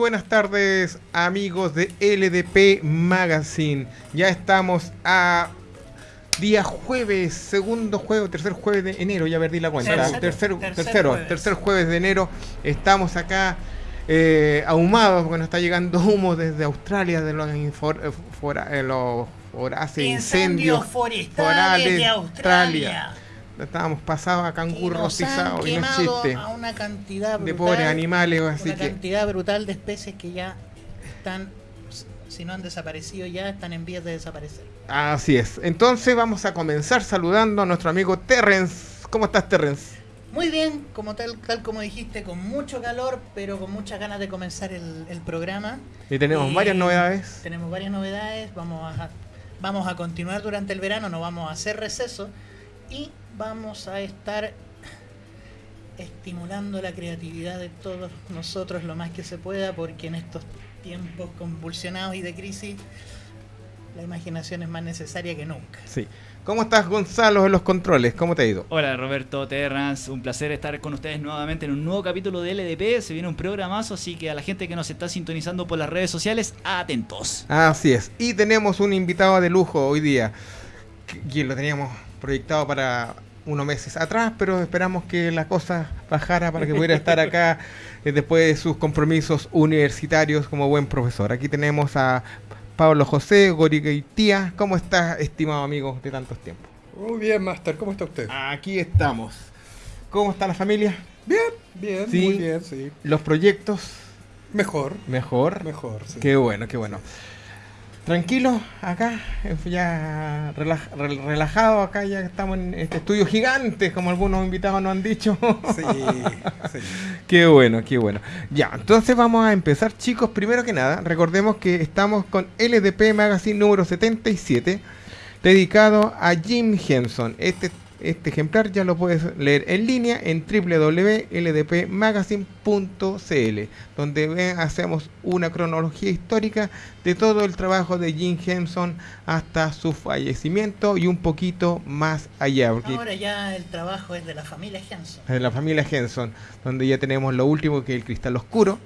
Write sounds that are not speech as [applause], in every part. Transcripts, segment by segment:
Buenas tardes amigos de LDP Magazine. Ya estamos a día jueves, segundo jueves, tercer jueves de enero, ya perdí la cuenta. Tercero, tercer, tercer tercero, jueves. tercer jueves de enero. Estamos acá eh, ahumados porque nos está llegando humo desde Australia de los, infor- eh, fora- eh, los incendios, Incendios forestales de Australia. Estábamos pasados a canguro rostizado y no chiste. a una cantidad De brutal, pobres animales, así una que. cantidad brutal de especies que ya están, si no han desaparecido ya, están en vías de desaparecer. Así es. Entonces vamos a comenzar saludando a nuestro amigo Terrence. ¿Cómo estás, Terrence? Muy bien, como tal, tal como dijiste, con mucho calor, pero con muchas ganas de comenzar el, el programa. Y tenemos Y varias novedades. Tenemos varias novedades, vamos a, vamos a continuar durante el verano, no vamos a hacer receso y vamos a estar estimulando la creatividad de todos nosotros lo más que se pueda porque en estos tiempos convulsionados y de crisis la imaginación es más necesaria que nunca. Sí. ¿Cómo estás, Gonzalo, en los controles? ¿Cómo te ha ido? Hola Roberto Terrance, un placer estar con ustedes nuevamente en un nuevo capítulo de LDP. Se viene un programazo, así que a la gente que nos está sintonizando por las redes sociales, atentos. Así es. Y tenemos un invitado de lujo hoy día. que- Quien lo teníamos proyectado para unos meses atrás, pero esperamos que la cosa bajara para que pudiera estar acá [laughs] eh, después de sus compromisos universitarios como buen profesor. Aquí tenemos a Pablo José Goriguitía. ¿Cómo estás, estimado amigo de tantos tiempos? Muy bien, Master, ¿cómo está usted? Aquí estamos. ¿Cómo está la familia? Bien, bien, Sí. muy bien, sí. ¿Los proyectos? Mejor, Mejor. mejor, sí. Qué bueno, qué bueno. Tranquilo, acá, eh, ya relaj- rel- relajado, acá ya estamos en este estudio gigante, como algunos invitados nos han dicho. [laughs] Sí, sí. [laughs] qué bueno, qué bueno. Ya, entonces vamos a empezar, chicos. Primero que nada, recordemos que estamos con LDP Magazine número 77, dedicado a Jim Henson. Este, este ejemplar ya lo puedes leer en línea en www.ldpmagazine.cl, donde hacemos una cronología histórica de todo el trabajo de Jim Henson hasta su fallecimiento y un poquito más allá. Ahora ya el trabajo es de la familia Henson. de la familia Henson, donde ya tenemos lo último que es el cristal oscuro.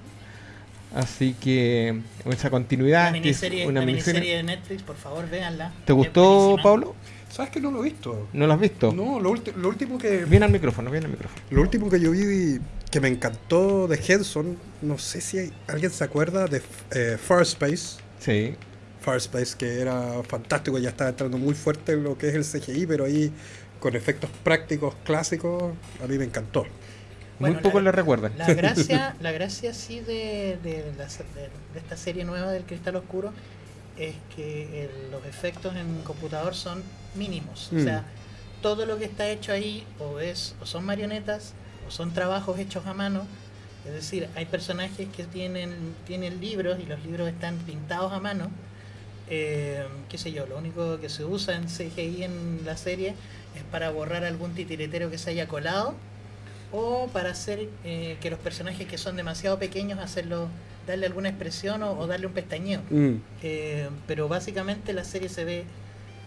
Así que esa continuidad. La que es miniserie, una la miniserie. miniserie de Netflix, por favor, véanla. ¿Te gustó. Pablo? ¿Sabes que no lo he visto? ¿No lo has visto? No, lo, último que Viene al micrófono, viene al micrófono. lo último que yo vi que me encantó de Henson, no sé si hay- alguien se acuerda de eh, Far Space. Sí. Far Space, que era fantástico, ya estaba entrando muy fuerte en lo que es el CGI, pero ahí con efectos prácticos clásicos, a mí me encantó. Bueno, Muy poco la- le recuerdan. La gracia, [laughs] la gracia sí de, de, de- de esta serie nueva del Cristal Oscuro es que el- los efectos en computador son mínimos. O Mm. sea, todo lo que está hecho ahí o es o son marionetas o son trabajos hechos a mano. Es decir, hay personajes que tienen, tienen libros y los libros están pintados a mano. Eh, qué sé yo, lo único que se usa en CGI en la serie es para borrar algún titiritero que se haya colado o para hacer eh, que los personajes que son demasiado pequeños hacerlo darle alguna expresión o, o darle un pestañeo Mm. Eh, pero básicamente la serie se ve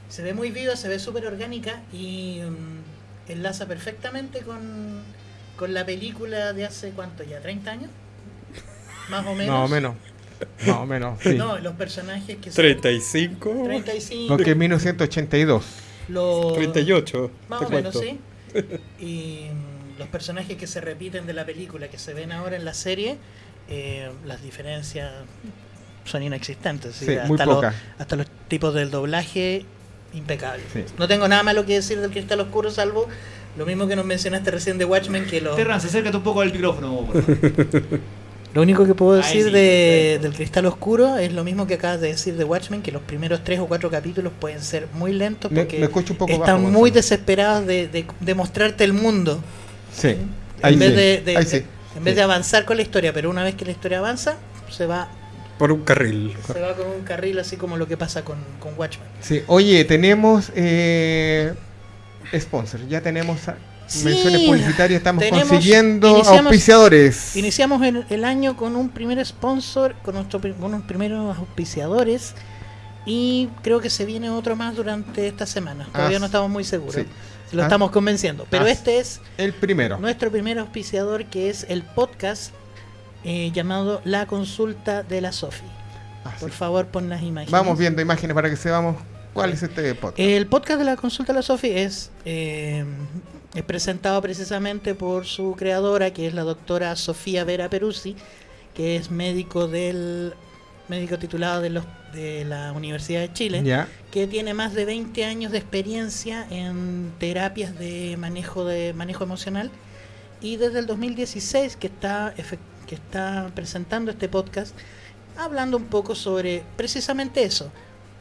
se ve muy viva se ve súper orgánica y mm, enlaza perfectamente con, con la película de hace cuánto ya 30 años más o [laughs] menos Más o menos. Más o menos, sí. no los personajes que son 35, 35 Porque es 1982. los 38, Más te o menos, sí. [laughs] Y mm, los personajes que se repiten de la película, que se ven ahora en la serie, eh, las diferencias son inexistentes. ¿sí? Sí, muy hasta, los, hasta los tipos del doblaje, impecable. Sí. No tengo nada malo que decir del Cristal Oscuro, salvo lo mismo que nos mencionaste recién de Watchmen, que lo, Terrance, acércate un poco al micrófono. por favor. [laughs] lo único que puedo decir sí, de, del Cristal Oscuro es lo mismo que acabas de decir de Watchmen, que los primeros tres o cuatro capítulos pueden ser muy lentos porque me escucho un poco están bajo, muy desesperados de, de- de mostrarte el mundo. Sí. en Ahí vez de, sí. en vez de avanzar con la historia, pero una vez que la historia avanza, se va, Por un carril. se va con un carril así como lo que pasa con, con Watchmen. Sí. Oye, tenemos eh, sponsor. Ya tenemos Sí, menciones publicitarias. Estamos tenemos- consiguiendo iniciamos- auspiciadores. Iniciamos el, el año con un primer sponsor, con, nuestro, con unos primeros auspiciadores y creo que se viene otro más durante esta semana. Todavía Ah, no estamos muy seguros. sí. Lo Ah. estamos convenciendo. Pero Ah. este es El primero. nuestro primer auspiciador que es el podcast eh, llamado La Consulta de la Sofi. Así. Por favor, pon las imágenes. Ah, Vamos viendo imágenes para que sepamos cuál es este podcast. El podcast de la consulta de la Sofi es, eh, es presentado precisamente por su creadora, que es la doctora Sofía Vera Peruzzi, que es médico del médico titulado de, los, de la Universidad de Chile, ya. que tiene más de 20 años de experiencia en terapias de manejo de manejo emocional y desde el 2016 que está efec- que está presentando este podcast hablando un poco sobre precisamente eso,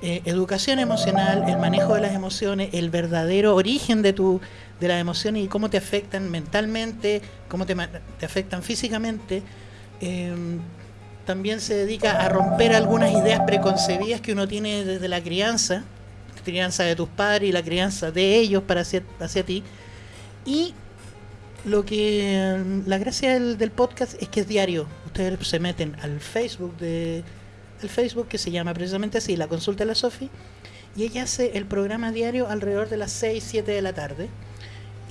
eh, educación emocional, el manejo de las emociones, el verdadero origen de tu de las emociones y cómo te afectan mentalmente, cómo te, afectan físicamente. Em, también se dedica a romper algunas ideas preconcebidas que uno tiene desde la crianza, crianza de tus padres y la crianza de ellos para hacia, hacia ti. Y lo que la gracia del, del podcast es que es diario. Ustedes se meten al Facebook de al Facebook que se llama precisamente así, la consulta de la Sofi, y ella hace el programa diario alrededor de las 6, 7 de la tarde.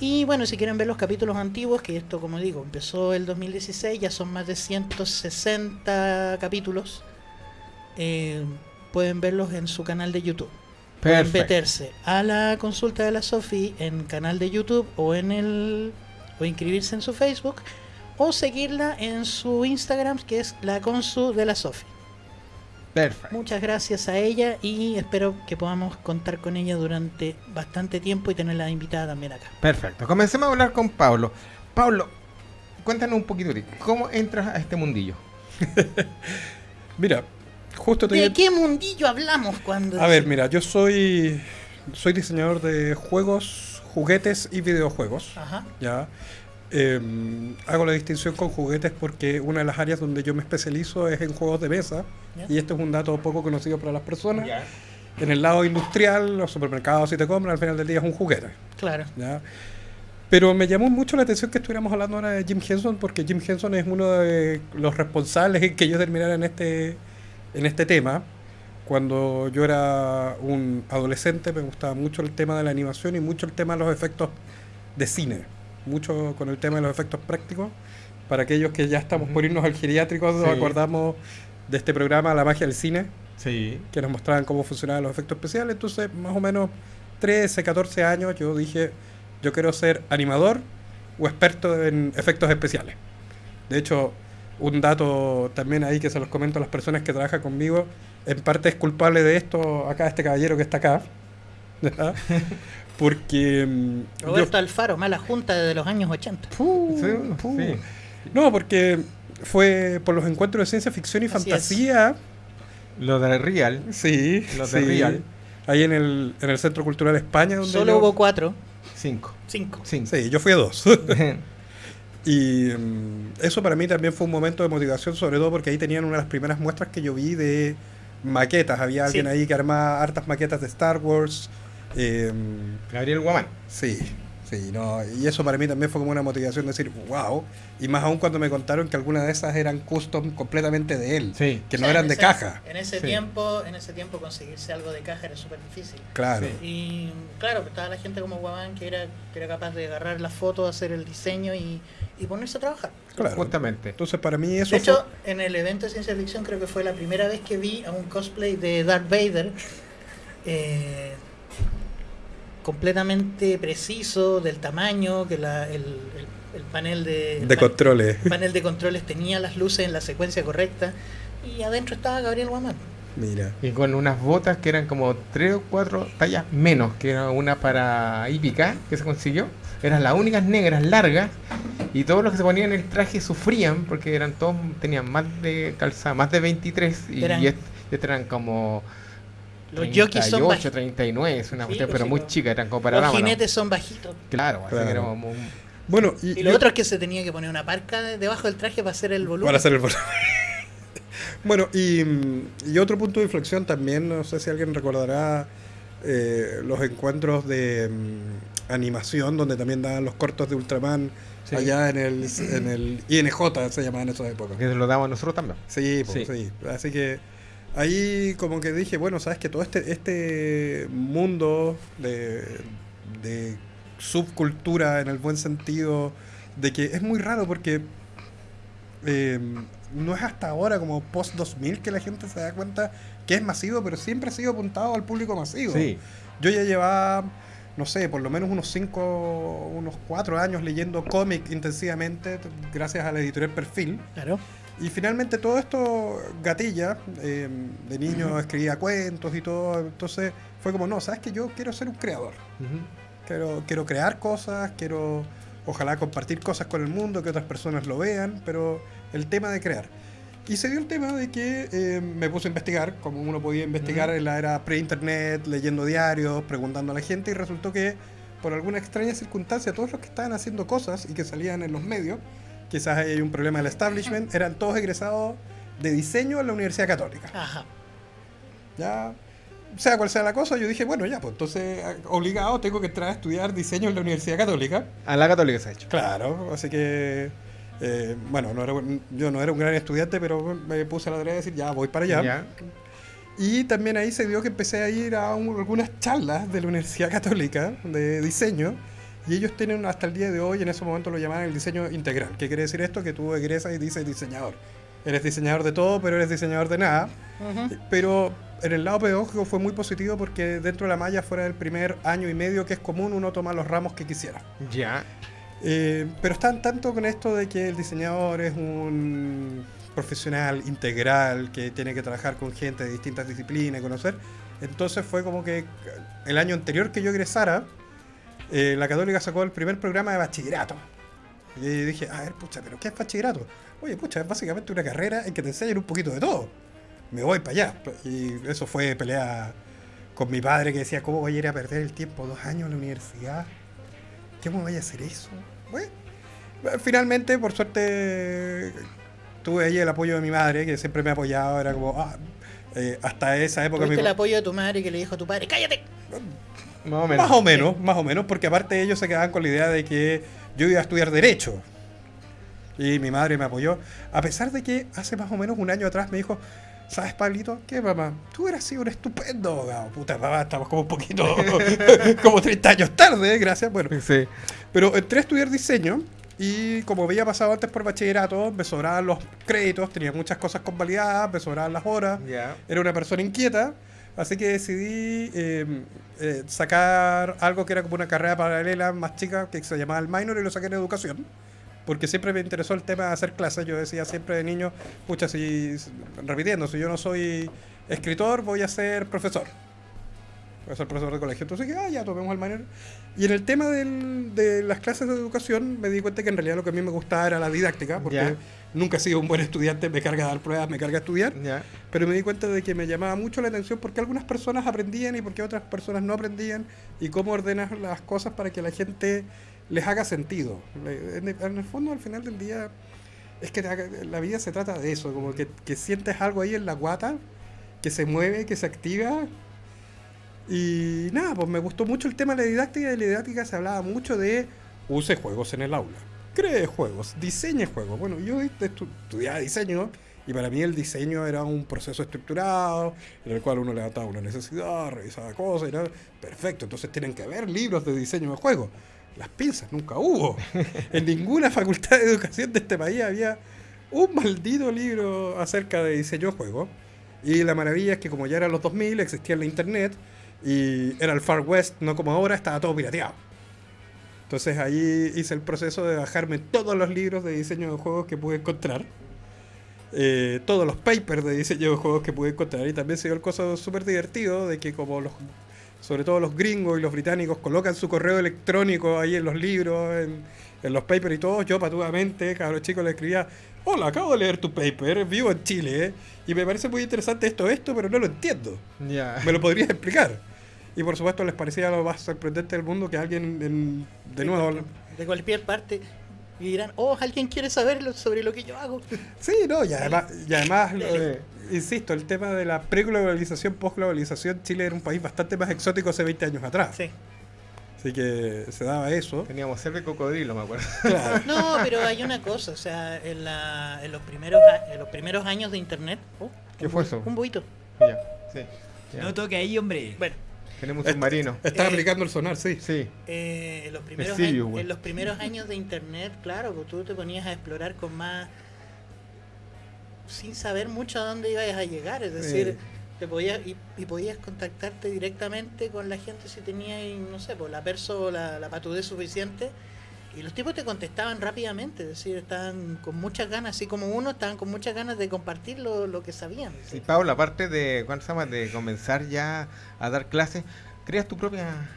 Y bueno, si quieren ver los capítulos antiguos, que esto como digo, empezó el 2016, ya son más de 160 capítulos, eh, pueden verlos en su canal de YouTube. Pueden meterse a la consulta de la Sofi en canal de YouTube o en el o inscribirse en su Facebook o seguirla en su Instagram que es la consu de la Sofi. Perfecto. Muchas gracias a ella y espero que podamos contar con ella durante bastante tiempo y tenerla invitada también acá. Perfecto. Comencemos a hablar con Pablo. Pablo, cuéntanos un poquito, de ti. ¿cómo entras a este mundillo? [laughs] Mira, justo te ¿De qué mundillo hablamos cuando A ver, mira, yo soy soy diseñador de juegos, juguetes y videojuegos. Ajá. Ya. Eh, hago la distinción con juguetes porque una de las áreas donde yo me especializo es en juegos de mesa. Ya. Y esto es un dato poco conocido para las personas. En el lado industrial, los supermercados si te compran, al final del día es un juguete. Claro. ¿ya? Pero me llamó mucho la atención que estuviéramos hablando ahora de Jim Henson, porque Jim Henson es uno de los responsables en que yo terminara en este, en este tema. Cuando yo era un adolescente me gustaba mucho el tema de la animación y mucho el tema de los efectos de cine. Mucho con el tema de los efectos prácticos. Para aquellos que ya estamos por irnos al geriátrico, nos Sí. acordamos de este programa La magia del cine Sí. que nos mostraban cómo funcionaban los efectos especiales. Entonces, más o menos 13, 14 años, yo dije, yo quiero ser animador o experto en efectos especiales. De hecho, un dato también ahí que se los comento a las personas que trabajan conmigo, en parte es culpable de esto acá este caballero que está acá. [laughs] ¿ya? Porque... mm, yo- Roberto Alfaro, mala junta desde los años 80. Sí, Puh. sí. no, porque fue por los encuentros de ciencia ficción y Así es. fantasía. Lo de Real. Sí, Los de sí. Real. Ahí en el, en el Centro Cultural España. Donde Solo yo- hubo cuatro, Cinco. cinco. Cinco. Sí, yo fui a dos. [laughs] y mm, eso para mí también fue un momento de motivación, sobre todo porque ahí tenían una de las primeras muestras que yo vi de maquetas. Había alguien Sí. ahí que armaba hartas maquetas de Star Wars. eh, Gabriel Guamán. sí, sí, no. Y eso para mí también fue como una motivación de decir, wow. Y más aún cuando me contaron que algunas de esas eran custom completamente de él. Sí. Que O no eran en de ese- caja. En ese Sí. tiempo, en ese tiempo conseguirse algo de caja era súper difícil. Claro. Sí. Y claro, que estaba la gente como Guamán que era, que era capaz de agarrar las fotos, hacer el diseño y, y ponerse a trabajar. claro. Justamente. Entonces para mí eso De fue- hecho, en el evento de ciencia ficción creo que fue la primera vez que vi a un cosplay de Darth Vader eh, completamente preciso del tamaño, que la- el, el- el panel de, de pan- controles. el panel de controles tenía las luces en la secuencia correcta y adentro estaba Gabriel Guamán. Mira. Y con unas botas que eran como tres o cuatro tallas menos, que era una para hípica que se consiguió. Eran las únicas negras largas y todos los que se ponían el traje sufrían porque eran todos tenían más de calzada, más de 23 y, Eran- y est- y estos eran como Los jockeys son 38, bajitos. 39, es una Sí, cuestión, pero sí, muy chica, eran como para Los jinetes son bajitos. Claro, así Claro. que era como un- Bueno, y, Y lo yo- otro es que se tenía que poner una parca de- debajo del traje para hacer el volumen. Para hacer el volumen. [laughs] bueno, y, y otro punto de inflexión también, no sé si alguien recordará eh, los encuentros de mm, animación, donde también daban los cortos de Ultraman Sí. allá en el, en el INJ, se llamaba en esa época. que lo damos nosotros también. Sí, po, Sí. sí. Así que ahí como que dije, bueno, sabes que todo este, este mundo de, de subcultura en el buen sentido, de que es muy raro porque eh, no es hasta ahora, como post 2000, que la gente se da cuenta que es masivo, pero siempre ha sido apuntado al público masivo. Sí. Yo ya llevaba, no sé, por lo menos unos 5, unos 4 años leyendo cómic intensivamente, gracias a la editorial Perfil. Claro. Y finalmente todo esto gatilla, eh, de niño escribía cuentos y todo, entonces fue como, no, sabes que yo quiero ser un creador. Quiero, quiero crear cosas, quiero ojalá compartir cosas con el mundo, que otras personas lo vean, pero el tema de crear. Y se dio el tema de que eh, me puse a investigar, como uno podía investigar en la era pre-internet, leyendo diarios, preguntando a la gente, y resultó que por alguna extraña circunstancia todos los que estaban haciendo cosas y que salían en los medios, quizás hay un problema del establishment, eran todos egresados de diseño en la Universidad Católica. Ajá. Ya, sea cual sea la cosa, yo dije, bueno, ya, pues entonces eh, obligado tengo que entrar a estudiar diseño en la Universidad Católica. A la católica se ha hecho. Claro, así que, eh, bueno, no era yo no era un gran estudiante, pero me puse a la tarea de decir, ya, voy para allá. Ya. Y también ahí se dio que empecé a ir a un- algunas charlas de la Universidad Católica de diseño. Y ellos tienen hasta el día de hoy, en ese momento lo llamaban el diseño integral. ¿Qué quiere decir esto? Que tú egresas y dices diseñador. Eres diseñador de todo, pero eres diseñador de nada. Ujú. Pero en el lado pedagógico fue muy positivo porque dentro de la malla, fuera del primer año y medio que es común, uno toma los ramos que quisiera. Ya. Eh, pero están tanto con esto de que el diseñador es un profesional integral que tiene que trabajar con gente de distintas disciplinas y conocer. Entonces fue como que el año anterior que yo egresara, eh, la Católica sacó el primer programa de bachillerato. Y dije, a ver, pucha, ¿pero qué es bachillerato? Oye, pucha, es básicamente una carrera en que te enseñan un poquito de todo. Me voy para allá. Y eso fue pelea con mi padre que decía, ¿cómo voy a ir a perder el tiempo dos años en la universidad? ¿Cómo voy a hacer eso? Bueno, finalmente, por suerte, tuve ahí el apoyo de mi madre, que siempre me ha apoyado. Era como, ah, eh, hasta esa época Tuviste mi- el apoyo de tu madre que le dijo a tu padre, ¡cállate! Más o menos. Más o menos, más o menos, porque aparte ellos se quedaban con la idea de que yo iba a estudiar Derecho. Y mi madre me apoyó, a pesar de que hace más o menos un año atrás me dijo, ¿sabes, Pablito? ¿Qué, mamá? Tú hubieras sido un estupendo abogado. Puta, mamá, estamos como un poquito, [laughs] como 30 años tarde, ¿eh? gracias. Bueno, Sí. pero entré a estudiar diseño y como había pasado antes por bachillerato, me sobraban los créditos, tenía muchas cosas convalidadas, me sobraban las horas Ya. era una persona inquieta, así que decidí eh, eh, sacar algo que era como una carrera paralela más chica que se llamaba el minor y lo saqué en educación. Porque siempre me interesó el tema de hacer clases. Yo decía siempre de niño, pucha, si, repitiendo, si yo no soy escritor, voy a ser profesor. Voy a ser profesor de colegio. Entonces dije, ah, ya tomemos el minor. Y en el tema del- de las clases de educación me di cuenta que en realidad lo que a mí me gustaba era la didáctica, porque Ya. nunca he sido un buen estudiante, me carga dar pruebas, me carga estudiar. Ya. Pero me di cuenta de que me llamaba mucho la atención porque algunas personas aprendían y porque otras personas no aprendían y cómo ordenas las cosas para que la gente les haga sentido. Le- En el, fondo, al final del día, es que la vida se trata de eso, como que, que sientes algo ahí en la guata, que se mueve, que se activa. Y nada, pues me gustó mucho el tema de la didáctica. De la didáctica se hablaba mucho de use juegos en el aula, cree juegos, diseñe juegos. Bueno, yo estu- estudiaba diseño y para mí el diseño era un proceso estructurado en el cual uno levantaba una necesidad, revisaba cosas, y era perfecto. Entonces tienen que haber libros de diseño de juegos. Las pinzas nunca hubo. en ninguna facultad de educación de este país había un maldito libro acerca de diseño de juegos. Y la maravilla es que como ya eran los 2000, existía la internet y era el Far West, no como ahora, estaba todo pirateado. Entonces ahí hice el proceso de bajarme todos los libros de diseño de juegos que pude encontrar. eh, todos los papers de diseño de juegos que pude encontrar. Y también se dio el cosa súper divertido de que como los, sobre todo los gringos y los británicos colocan su correo electrónico ahí en los libros, en, en los papers y todo, yo patuamente, cabrón chico, le escribía, hola, acabo de leer tu paper, vivo en Chile, y me parece muy interesante esto, esto, pero no lo entiendo. ¿Me lo podrías explicar? Y por supuesto les parecía lo más sorprendente del mundo que alguien, en- de nuevo... De cualquier parte. Y dirán, oh, alguien quiere saber lo- sobre lo que yo hago. Sí, no, y además, y además [laughs] insisto, el tema de la preglobalización, posglobalización, Chile era un país bastante más exótico hace 20 años atrás. Sí. Así que se daba eso. Teníamos cerdo y cocodrilo, me acuerdo. Claro. No, pero hay una cosa, o sea, en, la- en los, primeros, a- en los primeros años de Internet... oh, ¿Qué un fue eso? Un buito. ya. Sí. Ya. No toque ahí, hombre. Bueno, Tenemos un submarino. Estás Eh, aplicando el sonar, sí. Sí. eh, en, los primeros Sirius, años, en los primeros años de Internet, claro, pues tú te ponías a explorar con más sin saber mucho a dónde ibas a llegar, es decir, te podías, y, y podías contactarte directamente con la gente si tenías, no sé, por la perso o la, la patudez suficiente. Y los tipos te contestaban rápidamente, es decir, estaban con muchas ganas, así como uno, estaban con muchas ganas de compartir lo, lo que sabían. Y Paula, aparte de, ¿cuánto se llama? de comenzar ya a dar clases, creas tu propia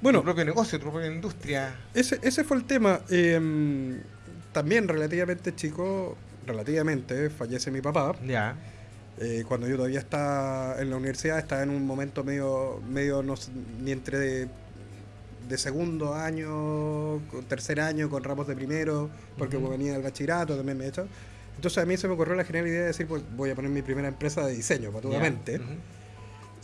Bueno, tu propio negocio, tu propia industria. ese, ese fue el tema. Eh, también relativamente chico, relativamente, fallece mi papá. Ya. Eh, cuando yo todavía estaba en la universidad, estaba en un momento medio, medio no sé, ni entre de, segundo año, tercer año, con ramos de primero, porque Ujú. venía del bachillerato, también me he hecho. Entonces a mí se me ocurrió la genial idea de decir, pues voy a poner mi primera empresa de diseño, patudamente. Ya. Ujú.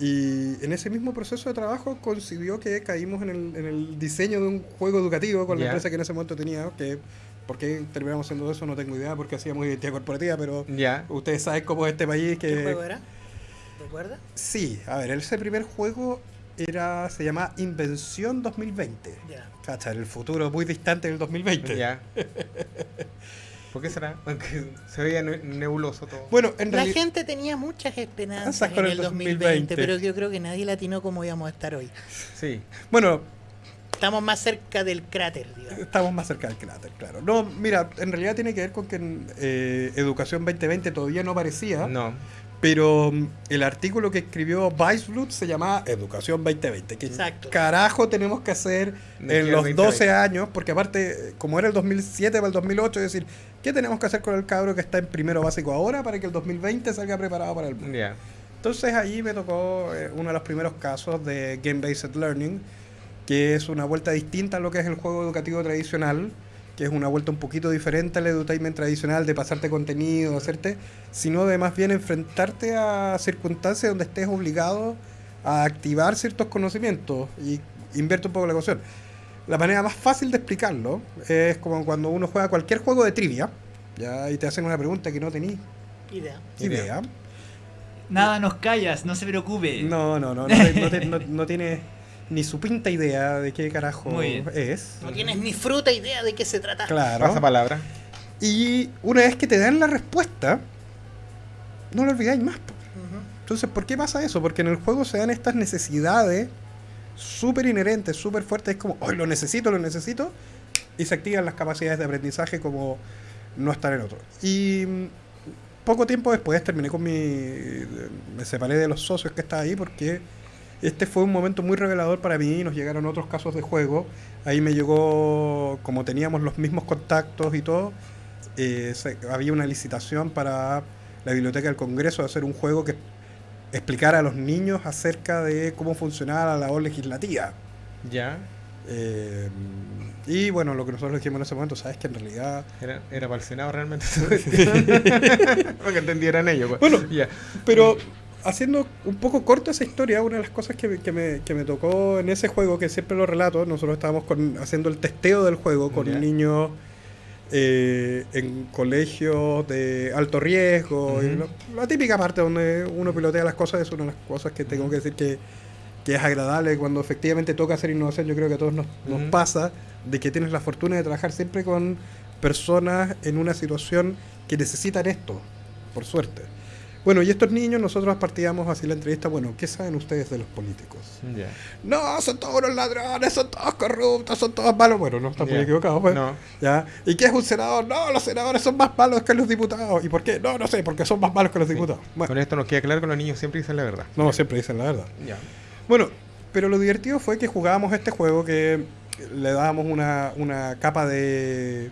Y en ese mismo proceso de trabajo coincidió que caímos en el, en el diseño de un juego educativo con la Ya. empresa que en ese momento tenía, que por qué terminamos haciendo eso no tengo idea, porque hacíamos identidad corporativa, pero Ya. ustedes saben cómo es este país que... ¿Qué juego era? ¿Recuerdas? Sí, a ver, ese primer juego era se llama Invención 2020. Ya. Cacha, el futuro muy distante del 2020. Ya. [laughs] ¿Por qué será? Porque se veía ne- nebuloso todo. Bueno, en La gente tenía muchas esperanzas con en el el 2020, 2020, pero yo creo que nadie latinó como íbamos a estar hoy. Sí. Bueno, Estamos más cerca del cráter, digamos. estamos más cerca del cráter, claro. No, mira, en realidad tiene que ver con que en eh, Educación 2020 todavía no aparecía. No. Pero mm, el artículo que escribió Weisblut se llamaba Educación 2020. ¿Qué Exacto. carajo tenemos que hacer en los 2020? 12 años? Porque aparte, como era el 2007 para el 2008, es decir, ¿qué tenemos que hacer con el cabro que está en primero básico ahora para que el 2020 salga preparado para el mundo? Entonces ahí me tocó eh, uno de los primeros casos de Game Based Learning, que es una vuelta distinta a lo que es el juego educativo tradicional, que es una vuelta un poquito diferente al edutainment tradicional de pasarte contenido, hacerte, sino de más bien enfrentarte a circunstancias donde estés obligado a activar ciertos conocimientos y invierte un poco la ecuación. La manera más fácil de explicarlo es como cuando uno juega cualquier juego de trivia, ya y te hacen una pregunta que no tenís Idea. Idea. Nada nos callas, no se preocupe. No, no, no, no, te- no, te- no- no [laughs] tiene ni su pinta idea de qué carajo es. No tienes ni fruta idea de qué se trata. Claro. Pasa palabra. Y una vez que te dan la respuesta, no lo olvidáis más. Entonces, ¿por qué pasa eso? Porque en el juego se dan estas necesidades súper inherentes, súper fuertes, es como, hoy lo necesito, lo necesito, y se activan las capacidades de aprendizaje como no estar en otro. Y mm, poco tiempo después terminé con mi... me separé de los socios que estaban ahí porque este fue un momento muy revelador para mí, nos llegaron otros casos de juego, ahí me llegó, como teníamos los mismos contactos y todo, eh, se- había una licitación para la Biblioteca del Congreso de hacer un juego que explicara a los niños acerca de cómo funcionaba la labor legislativa. Ya. Eh, y bueno, lo que nosotros dijimos en ese momento, sabes que en realidad... Era, era para el Senado realmente. [laughs] [laughs] para que entendieran ellos. pues. Bueno, ya. Pero haciendo un poco corta esa historia, una de las cosas que, me- que me, que me tocó en ese juego, que siempre lo relato, nosotros estábamos con, haciendo el testeo del juego con niños eh, en colegios de alto riesgo, y lo- la típica parte donde uno pilotea las cosas, es una de las cosas que tengo que decir que, que es agradable cuando efectivamente toca hacer innovación, yo creo que a todos nos, nos pasa, de que tienes la fortuna de trabajar siempre con personas en una situación que necesitan esto, por suerte. Bueno, y estos niños, nosotros partíamos así la entrevista, bueno, ¿qué saben ustedes de los políticos? No, son todos unos ladrones, son todos corruptos, son todos malos. Bueno, no están muy Ya. equivocados, pues. No. ¿Ya? ¿Y qué es un senador? No, los senadores son más malos que los diputados. ¿Y por qué? No, no sé, porque son más malos que los Sí. diputados. Bueno, Con esto nos queda claro que los niños siempre dicen la verdad. no, siempre dicen la verdad. Bueno, pero lo divertido fue que jugábamos este juego que le dábamos una, una capa de,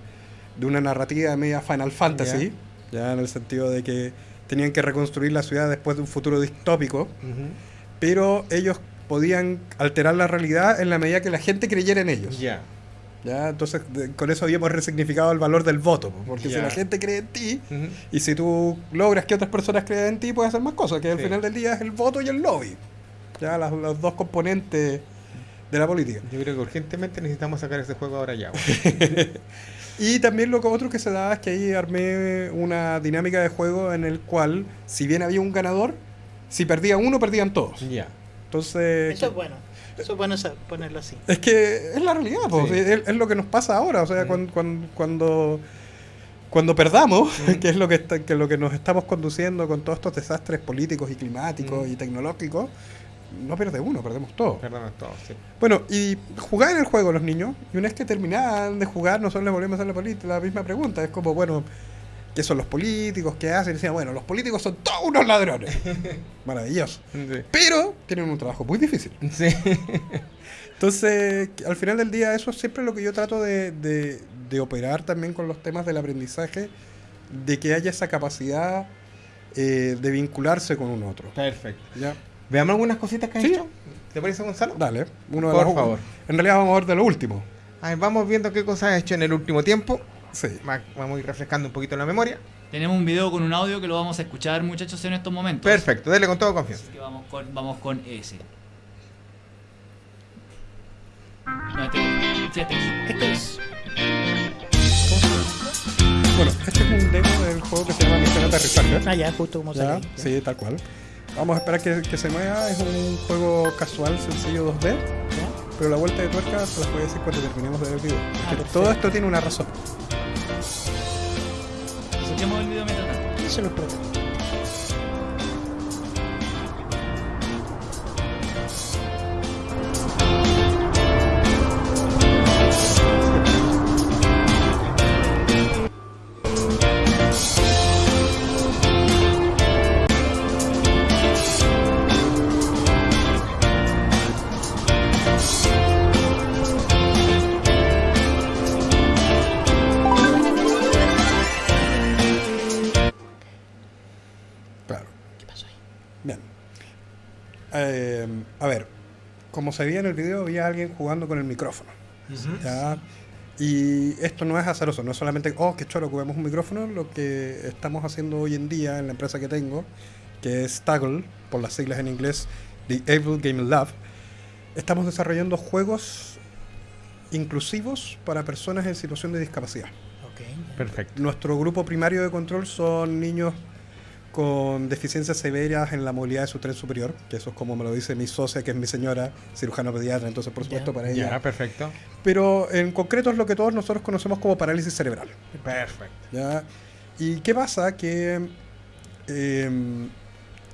de una narrativa media Final Fantasy, ya en el sentido de que tenían que reconstruir la ciudad después de un futuro distópico, Ujú. pero ellos podían alterar la realidad en la medida que la gente creyera en ellos. Ya. ¿ya? Entonces, de- con eso habíamos resignificado el valor del voto, po, porque si Ya. la gente cree en ti, Ujú. y si tú logras que otras personas crean en ti, puedes hacer más cosas, que al final del día es el voto y el lobby. Ya, las- los dos componentes de la política. Yo creo que urgentemente necesitamos sacar ese juego ahora ya. [laughs] Y también lo que otro que se da es que ahí armé una dinámica de juego en el cual, si bien había un ganador, si perdía uno, perdían todos. ya. Entonces, Eso es bueno. Eso es bueno ponerlo así. es que es la realidad, Sí. es, es lo que nos pasa ahora. O sea, Mm. cuando, cuando, cuando Cuando perdamos, [laughs] que es lo que, está- que es lo que nos estamos conduciendo con todos estos desastres políticos y climáticos Mm. y tecnológicos, no pierde uno, perdemos todo. Perdón, todo, sí. Bueno, y jugaban el juego los niños, y una vez que terminaban de jugar, nosotros les volvemos a hacer la, la misma pregunta. Es como, bueno, ¿qué son los políticos? ¿Qué hacen? Y decían, bueno, los políticos son todos unos ladrones. [laughs] Maravilloso. Sí. Pero tienen un trabajo muy difícil. Sí. Entonces, al final del día, eso es siempre lo que yo trato de, de- de operar también con los temas del aprendizaje, de que haya esa capacidad eh, de vincularse con un otro. Perfecto. ¿Ya? Veamos algunas cositas que has Sí. hecho. ¿Te parece, Gonzalo? Dale, uno de Por los- favor. En realidad vamos a ver de lo último. A ver, vamos viendo qué cosas has hecho en el último tiempo. Sí. Va- Vamos a ir refrescando un poquito la memoria. Tenemos un video con un audio que lo vamos a escuchar, muchachos, en estos momentos. Perfecto, dele con todo confianza. Así que vamos con, vamos con ese. No, este, este es. Este es. Bueno, este es un demo del juego que se llama Misión Aterrizaje. Ah, ya, justo como salió. Sí, tal cual. Vamos a esperar que, que se mueva. Es un juego casual, sencillo 2D. ¿Ya? Pero la vuelta de tuerca se las voy a decir cuando terminemos de ver el video. Perfecto. todo esto tiene una razón. El video mientras tanto. Se los propongo. Eh, a ver, como se veía en el video, había alguien jugando con el micrófono. ¿ya? Y esto no es azaroso, no es solamente, oh, qué choro, ocupemos un micrófono. Lo que estamos haciendo hoy en día en la empresa que tengo, que es Taggle, por las siglas en inglés, The Able Game Lab, estamos desarrollando juegos inclusivos para personas en situación de discapacidad. Ok. ya. Perfecto. Nuestro grupo primario de control son niños con deficiencias severas en la movilidad de su tren superior, que eso es como me lo dice mi socia, que es mi señora, cirujano pediatra, entonces por supuesto para ella. Ya, perfecto. Pero en concreto es lo que todos nosotros conocemos como parálisis cerebral. Perfecto. ¿ya? ¿Y qué pasa? Que em,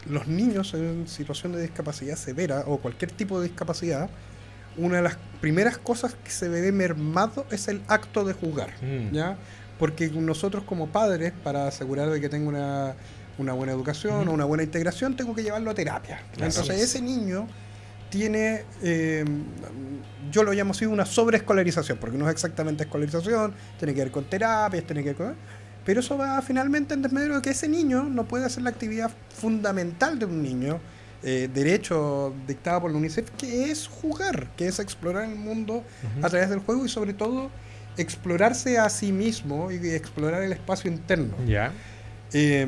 los niños en situación de discapacidad severa o cualquier tipo de discapacidad, una de las primeras cosas que se ve mermado es el acto de jugar. Mm. ¿ya? Porque nosotros como padres, para asegurar de que tenga una, una buena educación o una buena integración, tengo que llevarlo a terapia. Entonces es. ese niño tiene, eh, yo lo llamo así una sobreescolarización, porque no es exactamente escolarización, tiene que ver con terapias, tiene que ver con... Pero eso va finalmente en desmedro de que ese niño no puede hacer la actividad fundamental de un niño, eh, derecho dictada por la UNICEF, que es jugar, que es explorar el mundo a través del juego y sobre todo explorarse a sí mismo y explorar el espacio interno. Ya. Eh,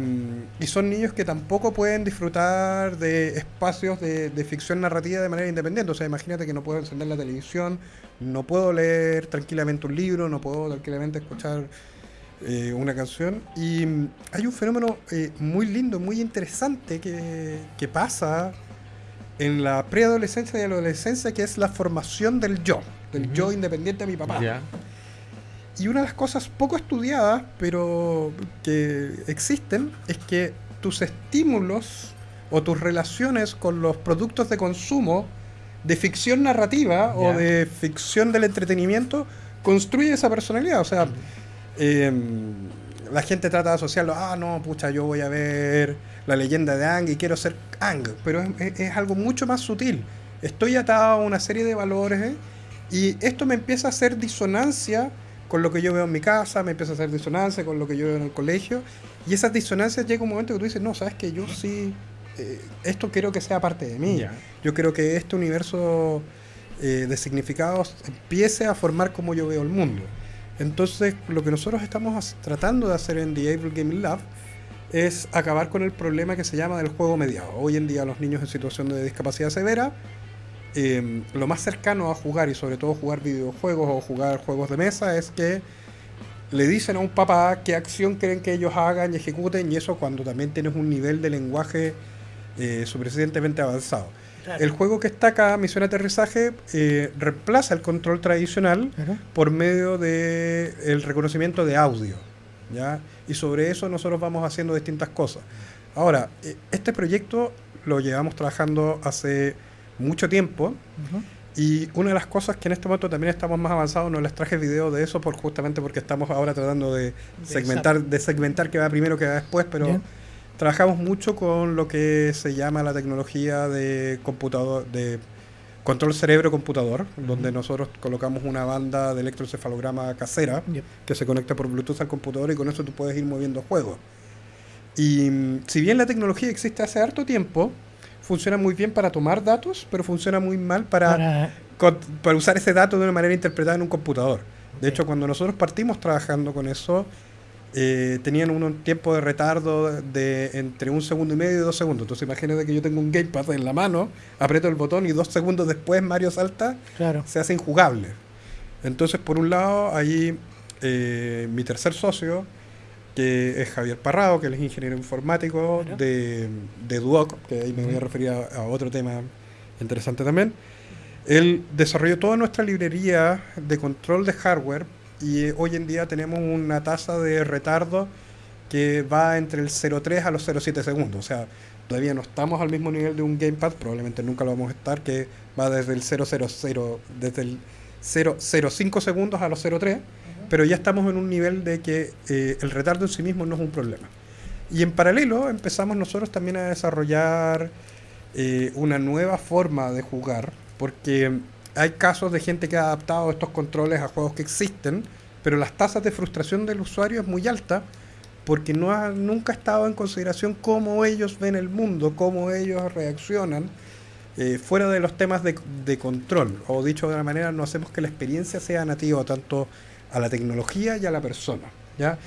y son niños que tampoco pueden disfrutar de espacios de, de ficción narrativa de manera independiente. O sea, imagínate que no puedo encender la televisión, no puedo leer tranquilamente un libro, no puedo tranquilamente escuchar eh, una canción. Y mm, hay un fenómeno eh, muy lindo, muy interesante que, que pasa en la preadolescencia y adolescencia, que es la formación del yo, del yo independiente de mi papá. Y una de las cosas poco estudiadas, pero que existen, es que tus estímulos o tus relaciones con los productos de consumo de ficción narrativa o Ya. de ficción del entretenimiento construye esa personalidad. O sea, eh, la gente trata de asociarlo, ah, no, pucha, yo voy a ver la leyenda de Ang y quiero ser Ang, pero es, es- es algo mucho más sutil. Estoy atado a una serie de valores ¿eh? y esto me empieza a hacer disonancia con lo que yo veo en mi casa, me empieza a hacer disonancia con lo que yo veo en el colegio y esas disonancias llega un momento que tú dices, no, sabes que yo sí, eh, esto quiero que sea parte de mí. Yo quiero que este universo eh, de significados empiece a formar como yo veo el mundo. Entonces, lo que nosotros estamos tratando de hacer en The Able Gaming Lab es acabar con el problema que se llama del juego mediado. Hoy en día los niños en situación de discapacidad severa, eh, lo más cercano a jugar y sobre todo jugar videojuegos o jugar juegos de mesa es que le dicen a un papá qué acción quieren que ellos hagan y ejecuten y eso cuando también tienes un nivel de lenguaje eh, suficientemente avanzado. Claro. El juego que está acá, Misión Aterrizaje, eh, reemplaza el control tradicional por medio de el reconocimiento de audio. ¿ya? Y sobre eso nosotros vamos haciendo distintas cosas. Ahora, eh, este proyecto lo llevamos trabajando hace mucho tiempo. Y una de las cosas que en este momento también estamos más avanzados, no les traje video de eso por justamente porque estamos ahora tratando de segmentar, de segmentar qué va primero, qué va después, pero Bien. trabajamos mucho con lo que se llama la tecnología de computador, de control cerebro-computador, donde nosotros colocamos una banda de electroencefalograma casera Yep. que se conecta por Bluetooth al computador y con eso tú puedes ir moviendo juegos. Y mm, si bien la tecnología existe hace harto tiempo, funciona muy bien para tomar datos, pero funciona muy mal para, Para- con- para usar ese dato de una manera interpretada en un computador. De hecho, cuando nosotros partimos trabajando con eso, eh, tenían un tiempo de retardo de entre un segundo y medio y dos segundos. Entonces imagínate que yo tengo un gamepad en la mano, aprieto el botón y dos segundos después Mario salta claro. se hace injugable. Entonces, por un lado, ahí eh, mi tercer socio, que es Javier Parrado, que él es ingeniero informático Claro. de, de Duoc, que ahí me voy a referir a, a otro tema interesante también. Él desarrolló toda nuestra librería de control de hardware y eh, hoy en día tenemos una tasa de retardo que va entre el 0,3 a los 0,7 segundos. O sea, todavía no estamos al mismo nivel de un gamepad, probablemente nunca lo vamos a estar, que va desde el 000, desde el 0,05 segundos a los 0,3, pero ya estamos en un nivel de que eh, el retardo en sí mismo no es un problema. Y en paralelo empezamos nosotros también a desarrollar eh, una nueva forma de jugar, porque hay casos de gente que ha adaptado estos controles a juegos que existen, pero las tasas de frustración del usuario es muy alta porque no ha, nunca ha estado en consideración cómo ellos ven el mundo, cómo ellos reaccionan, eh, fuera de los temas de, de control. O dicho de otra manera, no hacemos que la experiencia sea nativa tanto a la tecnología y a la persona. ¿ya?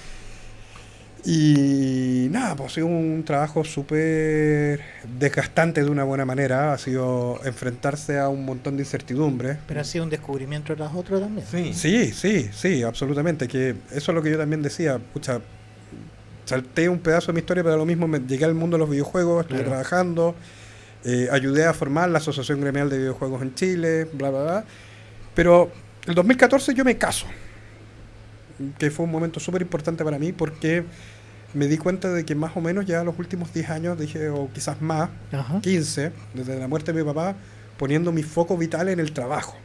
Y nada, pues ha sido un trabajo súper desgastante de una buena manera. Ha sido enfrentarse a un montón de incertidumbres. Pero ha sido un descubrimiento tras otro también. Sí. Sí, sí, sí, absolutamente. Que eso es lo que yo también decía. Pucha, salté un pedazo de mi historia, pero lo mismo me llegué al mundo de los videojuegos, estuve Claro. trabajando, eh, ayudé a formar la Asociación Gremial de Videojuegos en Chile, bla, bla, bla. Pero el 2014 yo me caso, que fue un momento súper importante para mí porque me di cuenta de que más o menos ya los últimos 10 años, dije, o quizás más, Ajá, 15, desde la muerte de mi papá, poniendo mi foco vital en el trabajo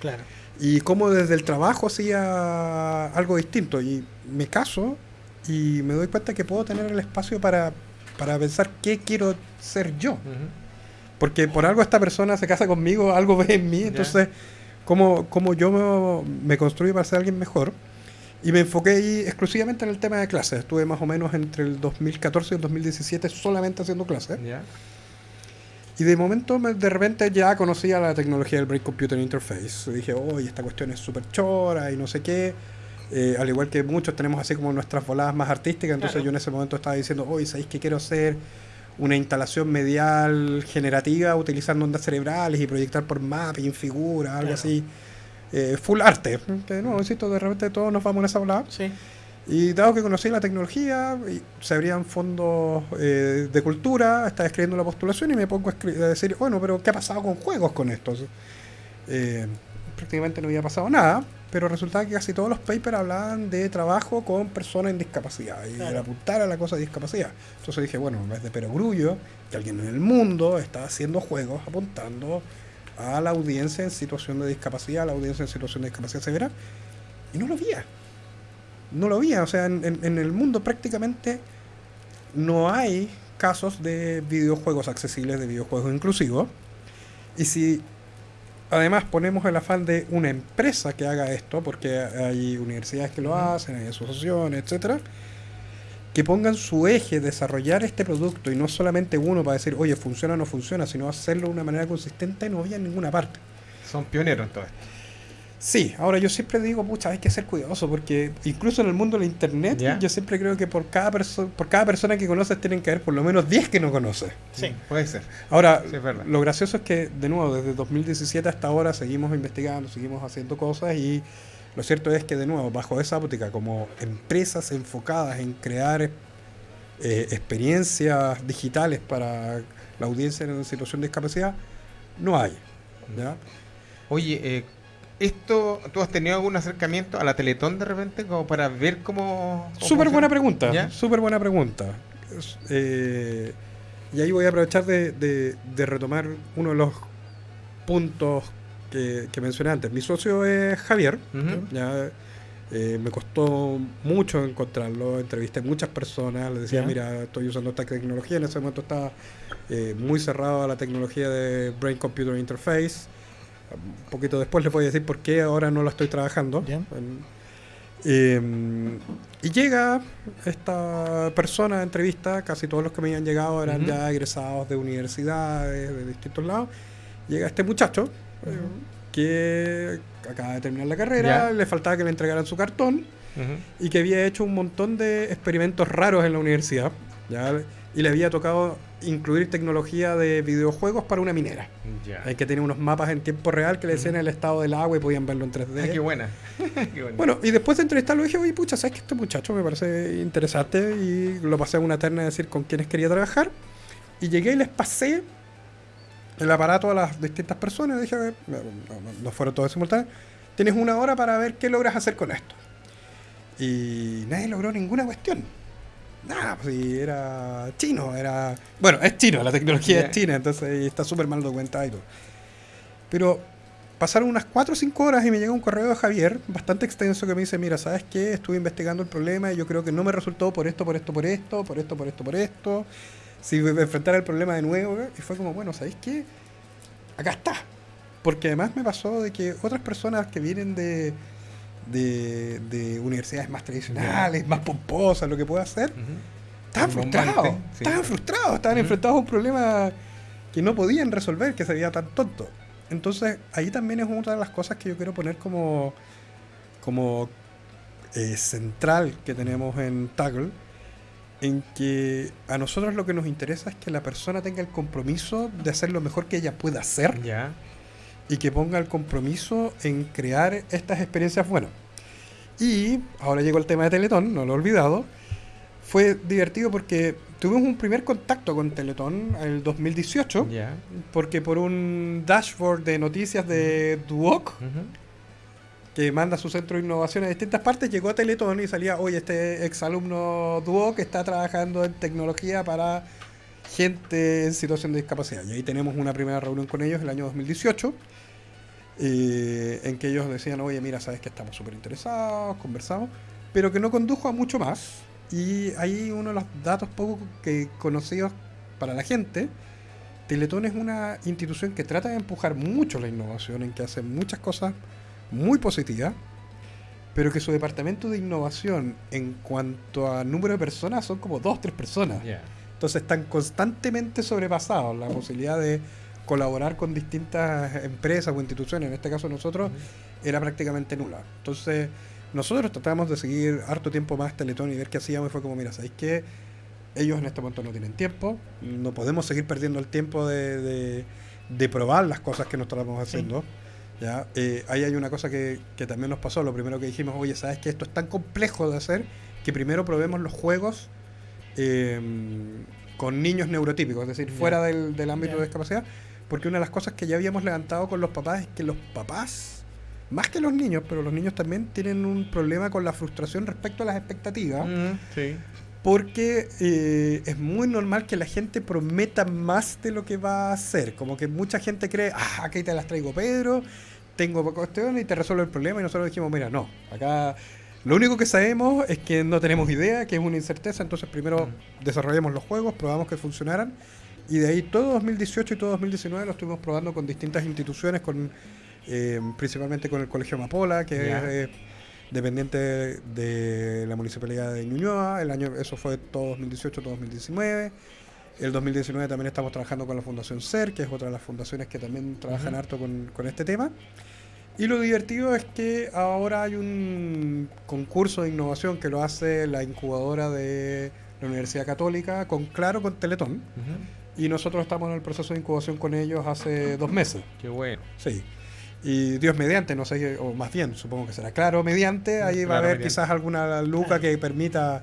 claro. y cómo desde el trabajo hacía algo distinto. Y me caso y me doy cuenta que puedo tener el espacio para, para pensar qué quiero ser yo. Ujú. Porque por algo esta persona se casa conmigo, algo ve en mí, entonces cómo, cómo yo me, me construyo para ser alguien mejor. Y me enfoqué ahí exclusivamente en el tema de clases. Estuve más o menos entre el 2014 y el 2017 solamente haciendo clases. Ya. Y de momento, me- de repente ya conocía la tecnología del Brain Computer Interface. Dije, oye, esta cuestión es súper chora y no sé qué. Eh, al igual que muchos tenemos así como nuestras voladas más artísticas, entonces Claro. yo en ese momento estaba diciendo, oye, ¿sabéis que quiero hacer una instalación medial generativa utilizando ondas cerebrales y proyectar por mapping, figuras, algo Claro. así? Eh, full arte. Que no, insisto, de repente todos nos vamos esa volada. Sí. Y dado que conocí la tecnología, se abrían fondos eh, de cultura, estaba escribiendo la postulación y me pongo a, a decir, bueno, pero ¿qué ha pasado con juegos con estos? Eh, prácticamente no había pasado nada, pero resultaba que casi todos los papers hablaban de trabajo con personas en discapacidad y Claro. de apuntar a la cosa de discapacidad. Entonces dije, bueno, en vez de perogrullo, que alguien en el mundo está haciendo juegos apuntando a la audiencia en situación de discapacidad, a la audiencia en situación de discapacidad severa, y no lo veía no lo había. O sea, en, en- en el mundo prácticamente no hay casos de videojuegos accesibles, de videojuegos inclusivos. Y si además ponemos el afán de una empresa que haga esto, porque hay universidades que lo hacen, hay asociaciones, etcétera, que pongan su eje desarrollar este producto y no solamente uno para decir, oye, funciona o no funciona, sino hacerlo de una manera consistente, no había en ninguna parte. Son pioneros en todo esto. Sí, ahora yo siempre digo, pucha, hay que ser cuidadoso porque incluso en el mundo del internet, ¿Ya? yo siempre creo que por cada, por cada persona que conoces tienen que haber por lo menos 10 que no conoces. Sí. Puede ser. Ahora, Sí, lo gracioso es que, de nuevo, desde 2017 hasta ahora seguimos investigando, seguimos haciendo cosas y lo cierto es que, de nuevo, bajo esa óptica, como empresas enfocadas en crear eh, experiencias digitales para la audiencia en situación de discapacidad, no hay. ¿ya? Oye, eh, ¿Esto, tú has tenido algún acercamiento a la Teletón de repente como para ver cómo... cómo Súper buena pregunta, súper buena pregunta. Eh, y ahí voy a aprovechar de, de- de retomar uno de los puntos que, que mencioné antes. Mi socio es Javier, Ujú. ya eh, me costó mucho encontrarlo, entrevisté muchas personas, les decía, Ya. mira, estoy usando esta tecnología, en ese momento estaba eh, muy cerrado a la tecnología de Brain Computer Interface. Un poquito después les voy a decir por qué ahora no lo estoy trabajando. En- eh, y llega esta persona a entrevista, casi todos los que me habían llegado eran Ujú. ya egresados de universidades, de distintos lados. Llega este muchacho que acaba de terminar la carrera, le faltaba que le entregaran su cartón y que había hecho un montón de experimentos raros en la universidad. ¿ya? Y le había tocado incluir tecnología de videojuegos para una minera. Ya. Hay que tener unos mapas en tiempo real que le decían el estado del agua y podían verlo en 3D. Ay, qué buena. [laughs] Qué buena. Bueno, y después de entrevistarlo dije, oye, pucha, ¿sabes que este muchacho me parece interesante? Y lo pasé a una terna a decir con quiénes quería trabajar. Y llegué y les pasé el aparato a las distintas personas. Dije, no, no- fueron todos simultáneos. Tienes una hora para ver qué logras hacer con esto. Y nadie logró ninguna cuestión. Nada, pues era chino, era... Bueno, es chino, la tecnología es china, entonces está súper mal documentada y todo. Pero pasaron unas 4 o 5 horas y me llega un correo de Javier, bastante extenso, que me dice, mira, ¿sabes qué? Estuve investigando el problema y yo creo que no me resultó por esto, por esto, por esto, por esto, por esto, por esto. Si me enfrentara el problema de nuevo, y fue como, bueno, ¿sabéis qué? Acá está. Porque además me pasó de que otras personas que vienen de, de, de universidades más tradicionales, más pomposas, lo que puedo hacer, Ujú. estaban frustrados. sí. Estaban frustrados, estaban enfrentados a un problema que no podían resolver, que se veía tan tonto. Entonces, ahí también es una de las cosas que yo quiero poner como, como eh, central que tenemos en Taggle, en que a nosotros lo que nos interesa es que la persona tenga el compromiso de hacer lo mejor que ella pueda hacer Ya. y que ponga el compromiso en crear estas experiencias buenas. Y ahora llegó el tema de Teletón, no lo he olvidado. Fue divertido porque tuvimos un primer contacto con Teletón en el 2018, Ya. porque por un dashboard de noticias de Duoc, Ujú. Que manda su centro de innovación a distintas partes, llegó a Teletón y salía, oye, este exalumno Duoc está trabajando en tecnología para gente en situación de discapacidad. Y ahí tenemos una primera reunión con ellos el año 2018, eh, en que ellos decían, oye, mira, sabes que estamos súper interesados, conversamos, pero que no condujo a mucho más. Y ahí uno de los datos poco que conocidos para la gente, Teletón es una institución que trata de empujar mucho la innovación, en que hace muchas cosas muy positivas, pero que su departamento de innovación en cuanto a número de personas son como dos, tres personas. Entonces están constantemente sobrepasados. La posibilidad de colaborar con distintas empresas o instituciones, en este caso nosotros, era prácticamente nula. Entonces nosotros tratamos de seguir harto tiempo más Teletón y ver qué hacíamos y fue como, mira, ¿sabéis qué? Ellos en este momento no tienen tiempo, no podemos seguir perdiendo el tiempo de, de- de probar las cosas que nos estamos haciendo. ¿Ya? Eh, ahí hay una cosa que, que también nos pasó. Lo primero que dijimos, oye, ¿sabes que esto es tan complejo de hacer que primero probemos los juegos eh, con niños neurotípicos, es decir, fuera del, del ámbito de discapacidad? Porque una de las cosas que ya habíamos levantado con los papás es que los papás, más que los niños, pero los niños también tienen un problema con la frustración respecto a las expectativas. Ujú, Sí. Porque eh, es muy normal que la gente prometa más de lo que va a hacer. Como que mucha gente cree, ah, aquí te las traigo Pedro, tengo cuestiones y te resuelvo el problema. Y nosotros dijimos, mira, no, acá lo único que sabemos es que no tenemos idea, que es una incerteza. Entonces primero desarrollamos los juegos, probamos que funcionaran. Y de ahí todo 2018 y todo 2019 lo estuvimos probando con distintas instituciones, con eh, principalmente con el Colegio Amapola, que es eh, dependiente de la Municipalidad de Ñuñoa. El año, eso fue todo 2018, todo 2019. El 2019 también estamos trabajando con la Fundación SER, que es otra de las fundaciones que también trabajan Ujú. harto con, con este tema. Y lo divertido es que ahora hay un concurso de innovación que lo hace la incubadora de la Universidad Católica con Claro, con Teletón. Ujú. Y nosotros estamos en el proceso de incubación con ellos hace dos meses. Qué bueno. Sí. Y Dios mediante, no sé, o más bien, supongo que será claro mediante, ahí va a Claro haber mediante. quizás alguna luca que permita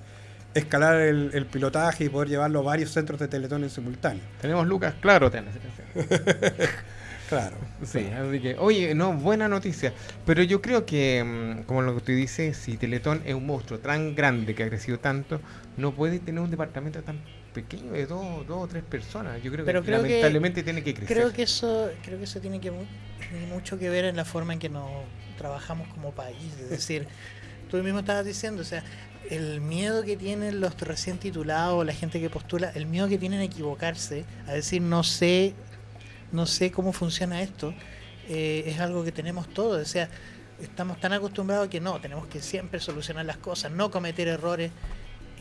escalar el, el pilotaje y poder llevarlo a varios centros de Teletón en simultáneo. Tenemos Lucas, claro. ten- [laughs] Claro. Sí, así que, oye, no, buena noticia. Pero yo creo que, mm, como lo que usted dice, si Teletón es un monstruo tan grande que ha crecido tanto, no puede tener un departamento tan pequeño de dos, dos o tres personas. Yo creo Pero que creo que- lamentablemente tiene que crecer. Creo que eso, creo que eso tiene que mucho que ver en la forma en que nos trabajamos como país. Es decir, [laughs] tú mismo estabas diciendo, o sea, el miedo que tienen los recién titulados, la gente que postula, el miedo que tienen a equivocarse, a decir no sé, no sé cómo funciona esto, eh, es algo que tenemos todos. O sea, estamos tan acostumbrados que no, tenemos que siempre solucionar las cosas, no cometer errores.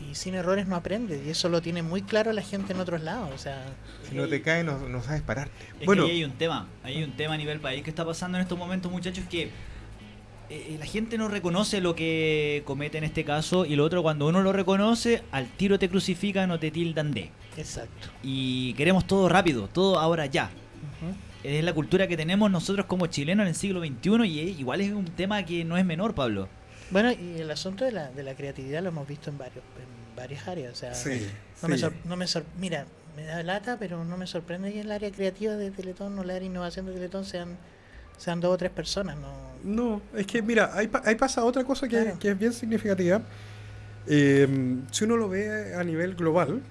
Y sin errores no aprendes. Y eso lo tiene muy claro la gente en otros lados. O sea, Si no te caes, no, no sabes pararte. Es Bueno. que ahí hay un tema, ahí hay un tema a nivel país que está pasando en estos momentos, muchachos, que eh, la gente no reconoce lo que comete en este caso y lo otro cuando uno lo reconoce, al tiro te crucifican o te tildan de. exacto. Y queremos todo rápido, todo ahora ya. Ujú. Es la cultura que tenemos nosotros como chilenos en el siglo XXI y igual es un tema que no es menor, Pablo. Bueno, y el asunto de la, de la creatividad lo hemos visto en varios en varias áreas. O sea, Sí. no, me sor- no me sor- mira, me da lata, pero no me sorprende que en el área creativa de Teletón o el área de innovación de Teletón sean, sean dos o tres personas. No, No, es que mira, ahí, ahí pasa otra cosa que, Claro. que es bien significativa. Eh, si uno lo ve a nivel global,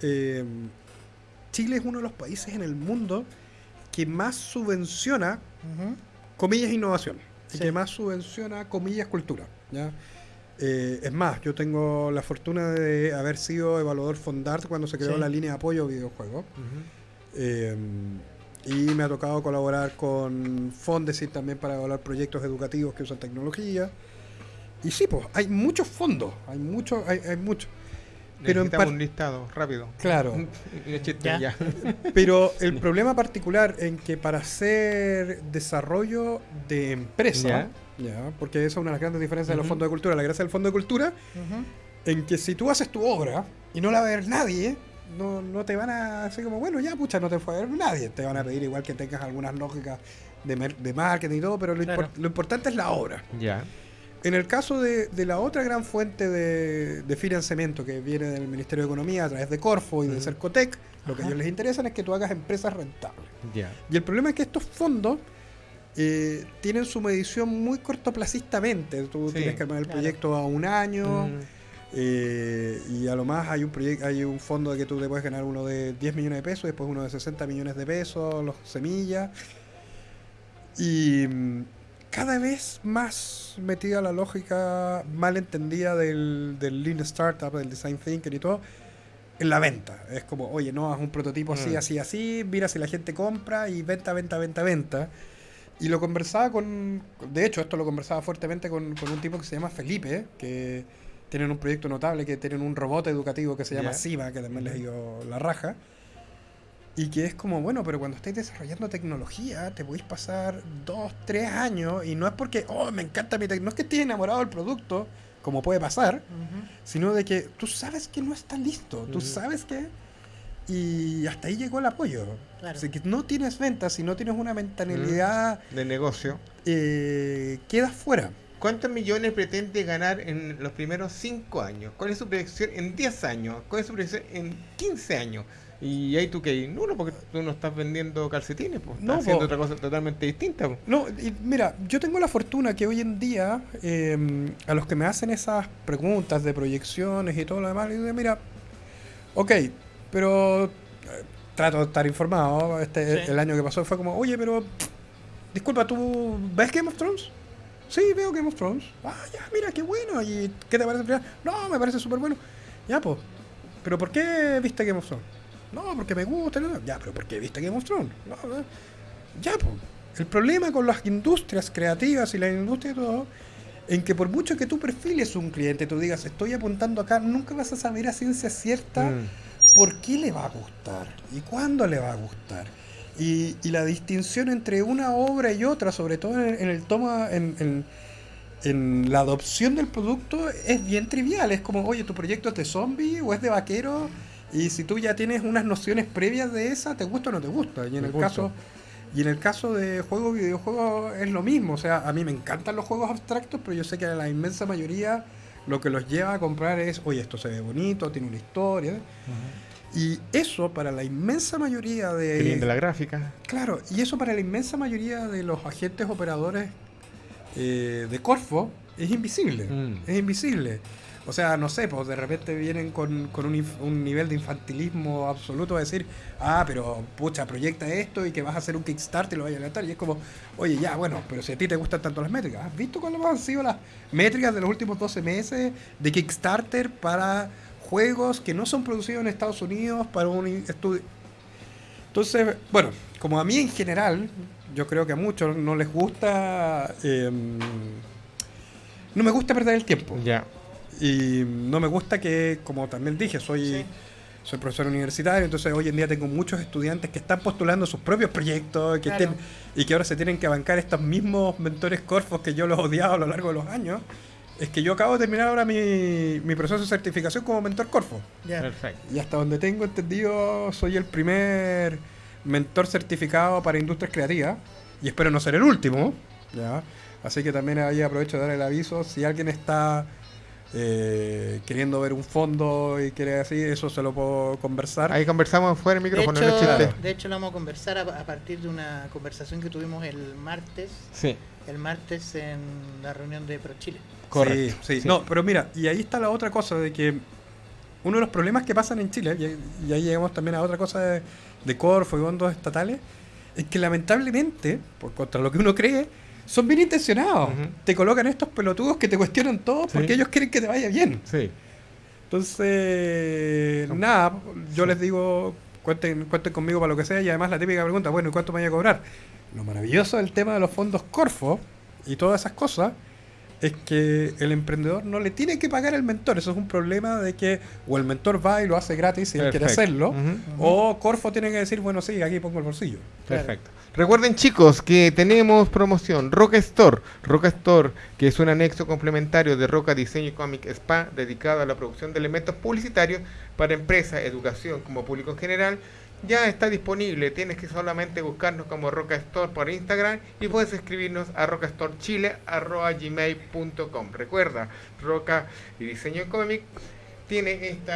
eh, Chile es uno de los países en el mundo que más subvenciona, comillas, innovación. Y que más subvenciona, comillas, cultura. ¿Ya? Eh, es más, yo tengo la fortuna de haber sido evaluador Fondart cuando se creó Sí. la línea de apoyo a videojuegos. Ujú. Eh, y me ha tocado colaborar con Fondesit también para evaluar proyectos educativos que usan tecnología. Y sí, pues, hay muchos fondos, hay mucho, hay, hay mucho. Pero en Necesitamos par- un listado rápido. Claro. [laughs] Ya. ya. [laughs] Pero el problema particular en que para hacer desarrollo de empresa, Ya. Ya, porque esa es una de las grandes diferencias de los fondos de cultura, la gracia del fondo de cultura, en que si tú haces tu obra y no la va a ver nadie, no, no te van a hacer como, bueno, ya, pucha, no te fue a ver nadie. Te van a pedir igual que tengas algunas lógicas de, de marketing y todo, pero lo, Claro. impor- lo importante es la obra. Ya. En el caso de, de la otra gran fuente de, de financiamiento que viene del Ministerio de Economía a través de Corfo y de Ujú. Cercotec, lo que a ellos les interesa es que tú hagas empresas rentables. Ya. Y el problema es que estos fondos eh, tienen su medición muy cortoplacistamente. Tú Sí, tienes que armar el claro. proyecto a un año. Mm, Eh, y a lo más hay un proyecto, hay un fondo de que tú te puedes ganar uno de 10 millones de pesos, después uno de 60 millones de pesos, los semillas. Y mm, cada vez más metida la lógica mal entendida del, del Lean Startup, del Design Thinking y todo, en la venta. Es como, oye, no, haz un prototipo así, Mm. así, así, mira si la gente compra y venta, venta, venta, venta. Y lo conversaba con, de hecho, esto lo conversaba fuertemente con, con un tipo que se llama Felipe, que tienen un proyecto notable, que tienen un robot educativo que se llama. Siva, que también les dio la raja. Y que es como, bueno, pero cuando estáis desarrollando tecnología, te podéis pasar dos, tres años, y no es porque, oh, me encanta mi tecnología, no es que estés enamorado del producto, como puede pasar, Ujú. sino de que tú sabes que no está listo, tú Ujú. sabes que... Y hasta ahí llegó el apoyo. Claro. Así que no tienes ventas, si no tienes una mentalidad, De negocio. eh, quedas fuera. ¿Cuántos millones pretende ganar en los primeros 5 años? ¿Cuál es su proyección en 10 años? ¿Cuál es su proyección en 15 años? Y ahí tú que no, porque tú no estás vendiendo calcetines, pues, estás No, haciendo po. otra cosa totalmente distinta. po. No, y mira, yo tengo la fortuna que hoy en día eh, a los que me hacen esas preguntas de proyecciones y todo lo demás, les digo, mira, ok, pero eh, trato de estar informado. Este, Sí. El año que pasó fue como, oye, pero disculpa, ¿tú ves Game of Thrones? Sí, veo Game of Thrones. Ah, ya, mira, qué bueno. ¿Y qué te parece el final? No, me parece súper bueno. Ya, pues. ¿Pero por qué viste Game of Thrones? No, porque me gusta. no, no. Ya, pero ¿por qué viste Game of Thrones? No, no. Ya, pues. El problema con las industrias creativas y la industria de todo, en que por mucho que tú perfiles un cliente, tú digas, estoy apuntando acá, nunca vas a saber a ciencia cierta Mm. Por qué le va a gustar y cuándo le va a gustar. Y, y la distinción entre una obra y otra, sobre todo en, en el toma, en, en- en la adopción del producto, es bien trivial. Es como, oye, tu proyecto es de zombie o es de vaquero. Y si tú ya tienes unas nociones previas de esa, ¿te gusta o no te gusta? Y en el caso y en el caso de juegos videojuegos es lo mismo. O sea, a mí me encantan los juegos abstractos, pero yo sé que a la inmensa mayoría lo que los lleva a comprar es, oye, esto se ve bonito, tiene una historia. Y eso para la inmensa mayoría de... la gráfica. Claro, y eso para la inmensa mayoría de los agentes operadores eh, de Corfo es invisible. Mm. Es invisible. O sea, no sé, pues de repente vienen con, con un, un nivel de infantilismo absoluto a decir, ah, pero pucha, proyecta esto y que vas a hacer un Kickstarter y lo vayas a levantar. Y es como, oye, ya, bueno, pero si a ti te gustan tanto las métricas, ¿has visto cuáles han sido las métricas de los últimos 12 meses de Kickstarter para juegos que no son producidos en Estados Unidos para un estudio? Entonces, bueno, como a mí en general, yo creo que a muchos no les gusta... em, no me gusta perder el tiempo. Ya. Y no me gusta que, como también dije, soy, Sí. soy profesor universitario, entonces hoy en día tengo muchos estudiantes que están postulando sus propios proyectos que Claro. estén- y que ahora se tienen que bancar estos mismos mentores corfos que yo los odiaba a lo largo de los años. Es que yo acabo de terminar ahora mi, mi proceso de certificación como mentor corfo. Ya. Perfecto. Y hasta donde tengo entendido, soy el primer mentor certificado para industrias creativas. Y espero no ser el último. ¿ya? Así que también ahí aprovecho de dar el aviso. Si alguien está eh, queriendo ver un fondo y quiere así, eso se lo puedo conversar. Ahí conversamos fuera del De micrófono, no hecho, chiste. de hecho, lo vamos a conversar a, a partir de una conversación que tuvimos el martes, Sí, el martes en la reunión de ProChile. correcto. Sí, sí. Sí. No, pero mira, y ahí está la otra cosa de que uno de los problemas que pasan en Chile, y, ahí llegamos también a otra cosa de, de Corfo y fondos estatales, es que lamentablemente, por contra lo que uno cree, son bien intencionados. Te colocan estos pelotudos que te cuestionan todo Sí. porque ellos quieren que te vaya bien. Sí. Entonces, Son- nada, yo sí. les digo, cuenten, cuenten conmigo para lo que sea, y además la típica pregunta, bueno, ¿y cuánto me voy a cobrar? Lo maravilloso del tema de los fondos Corfo y todas esas cosas es que el emprendedor no le tiene que pagar al mentor. Eso es un problema de que o el mentor va y lo hace gratis si él quiere hacerlo, o Corfo tiene que decir, bueno, sí, aquí pongo el bolsillo. Perfecto. Recuerden chicos que tenemos promoción Roca Store. Roca Store, que es un anexo complementario de Roca Diseño y Comic Spa dedicado a la producción de elementos publicitarios para empresas, educación como público en general. Ya está disponible, tienes que solamente buscarnos como Roca Store por Instagram y puedes escribirnos a rocastorechile.gmail.com Recuerda, Roca y Diseño Cómic tiene este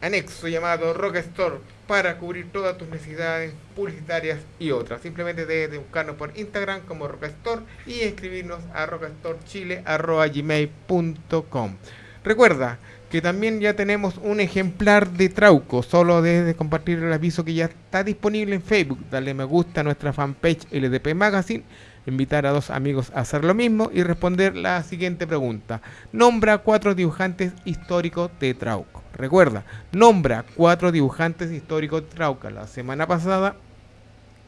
anexo llamado Rock Store para cubrir todas tus necesidades publicitarias y otras. Simplemente debes de buscarnos por Instagram como Rock Store y escribirnos a rockastorechile.gmail.com Recuerda que también ya tenemos un ejemplar de Trauco. Solo debes de compartir el aviso que ya está disponible en Facebook. Dale me gusta a nuestra fanpage LDP Magazine. Invitar a dos amigos a hacer lo mismo y responder la siguiente pregunta. Nombra cuatro dibujantes históricos de Trauco. Recuerda, nombra cuatro dibujantes históricos de Trauco. La semana pasada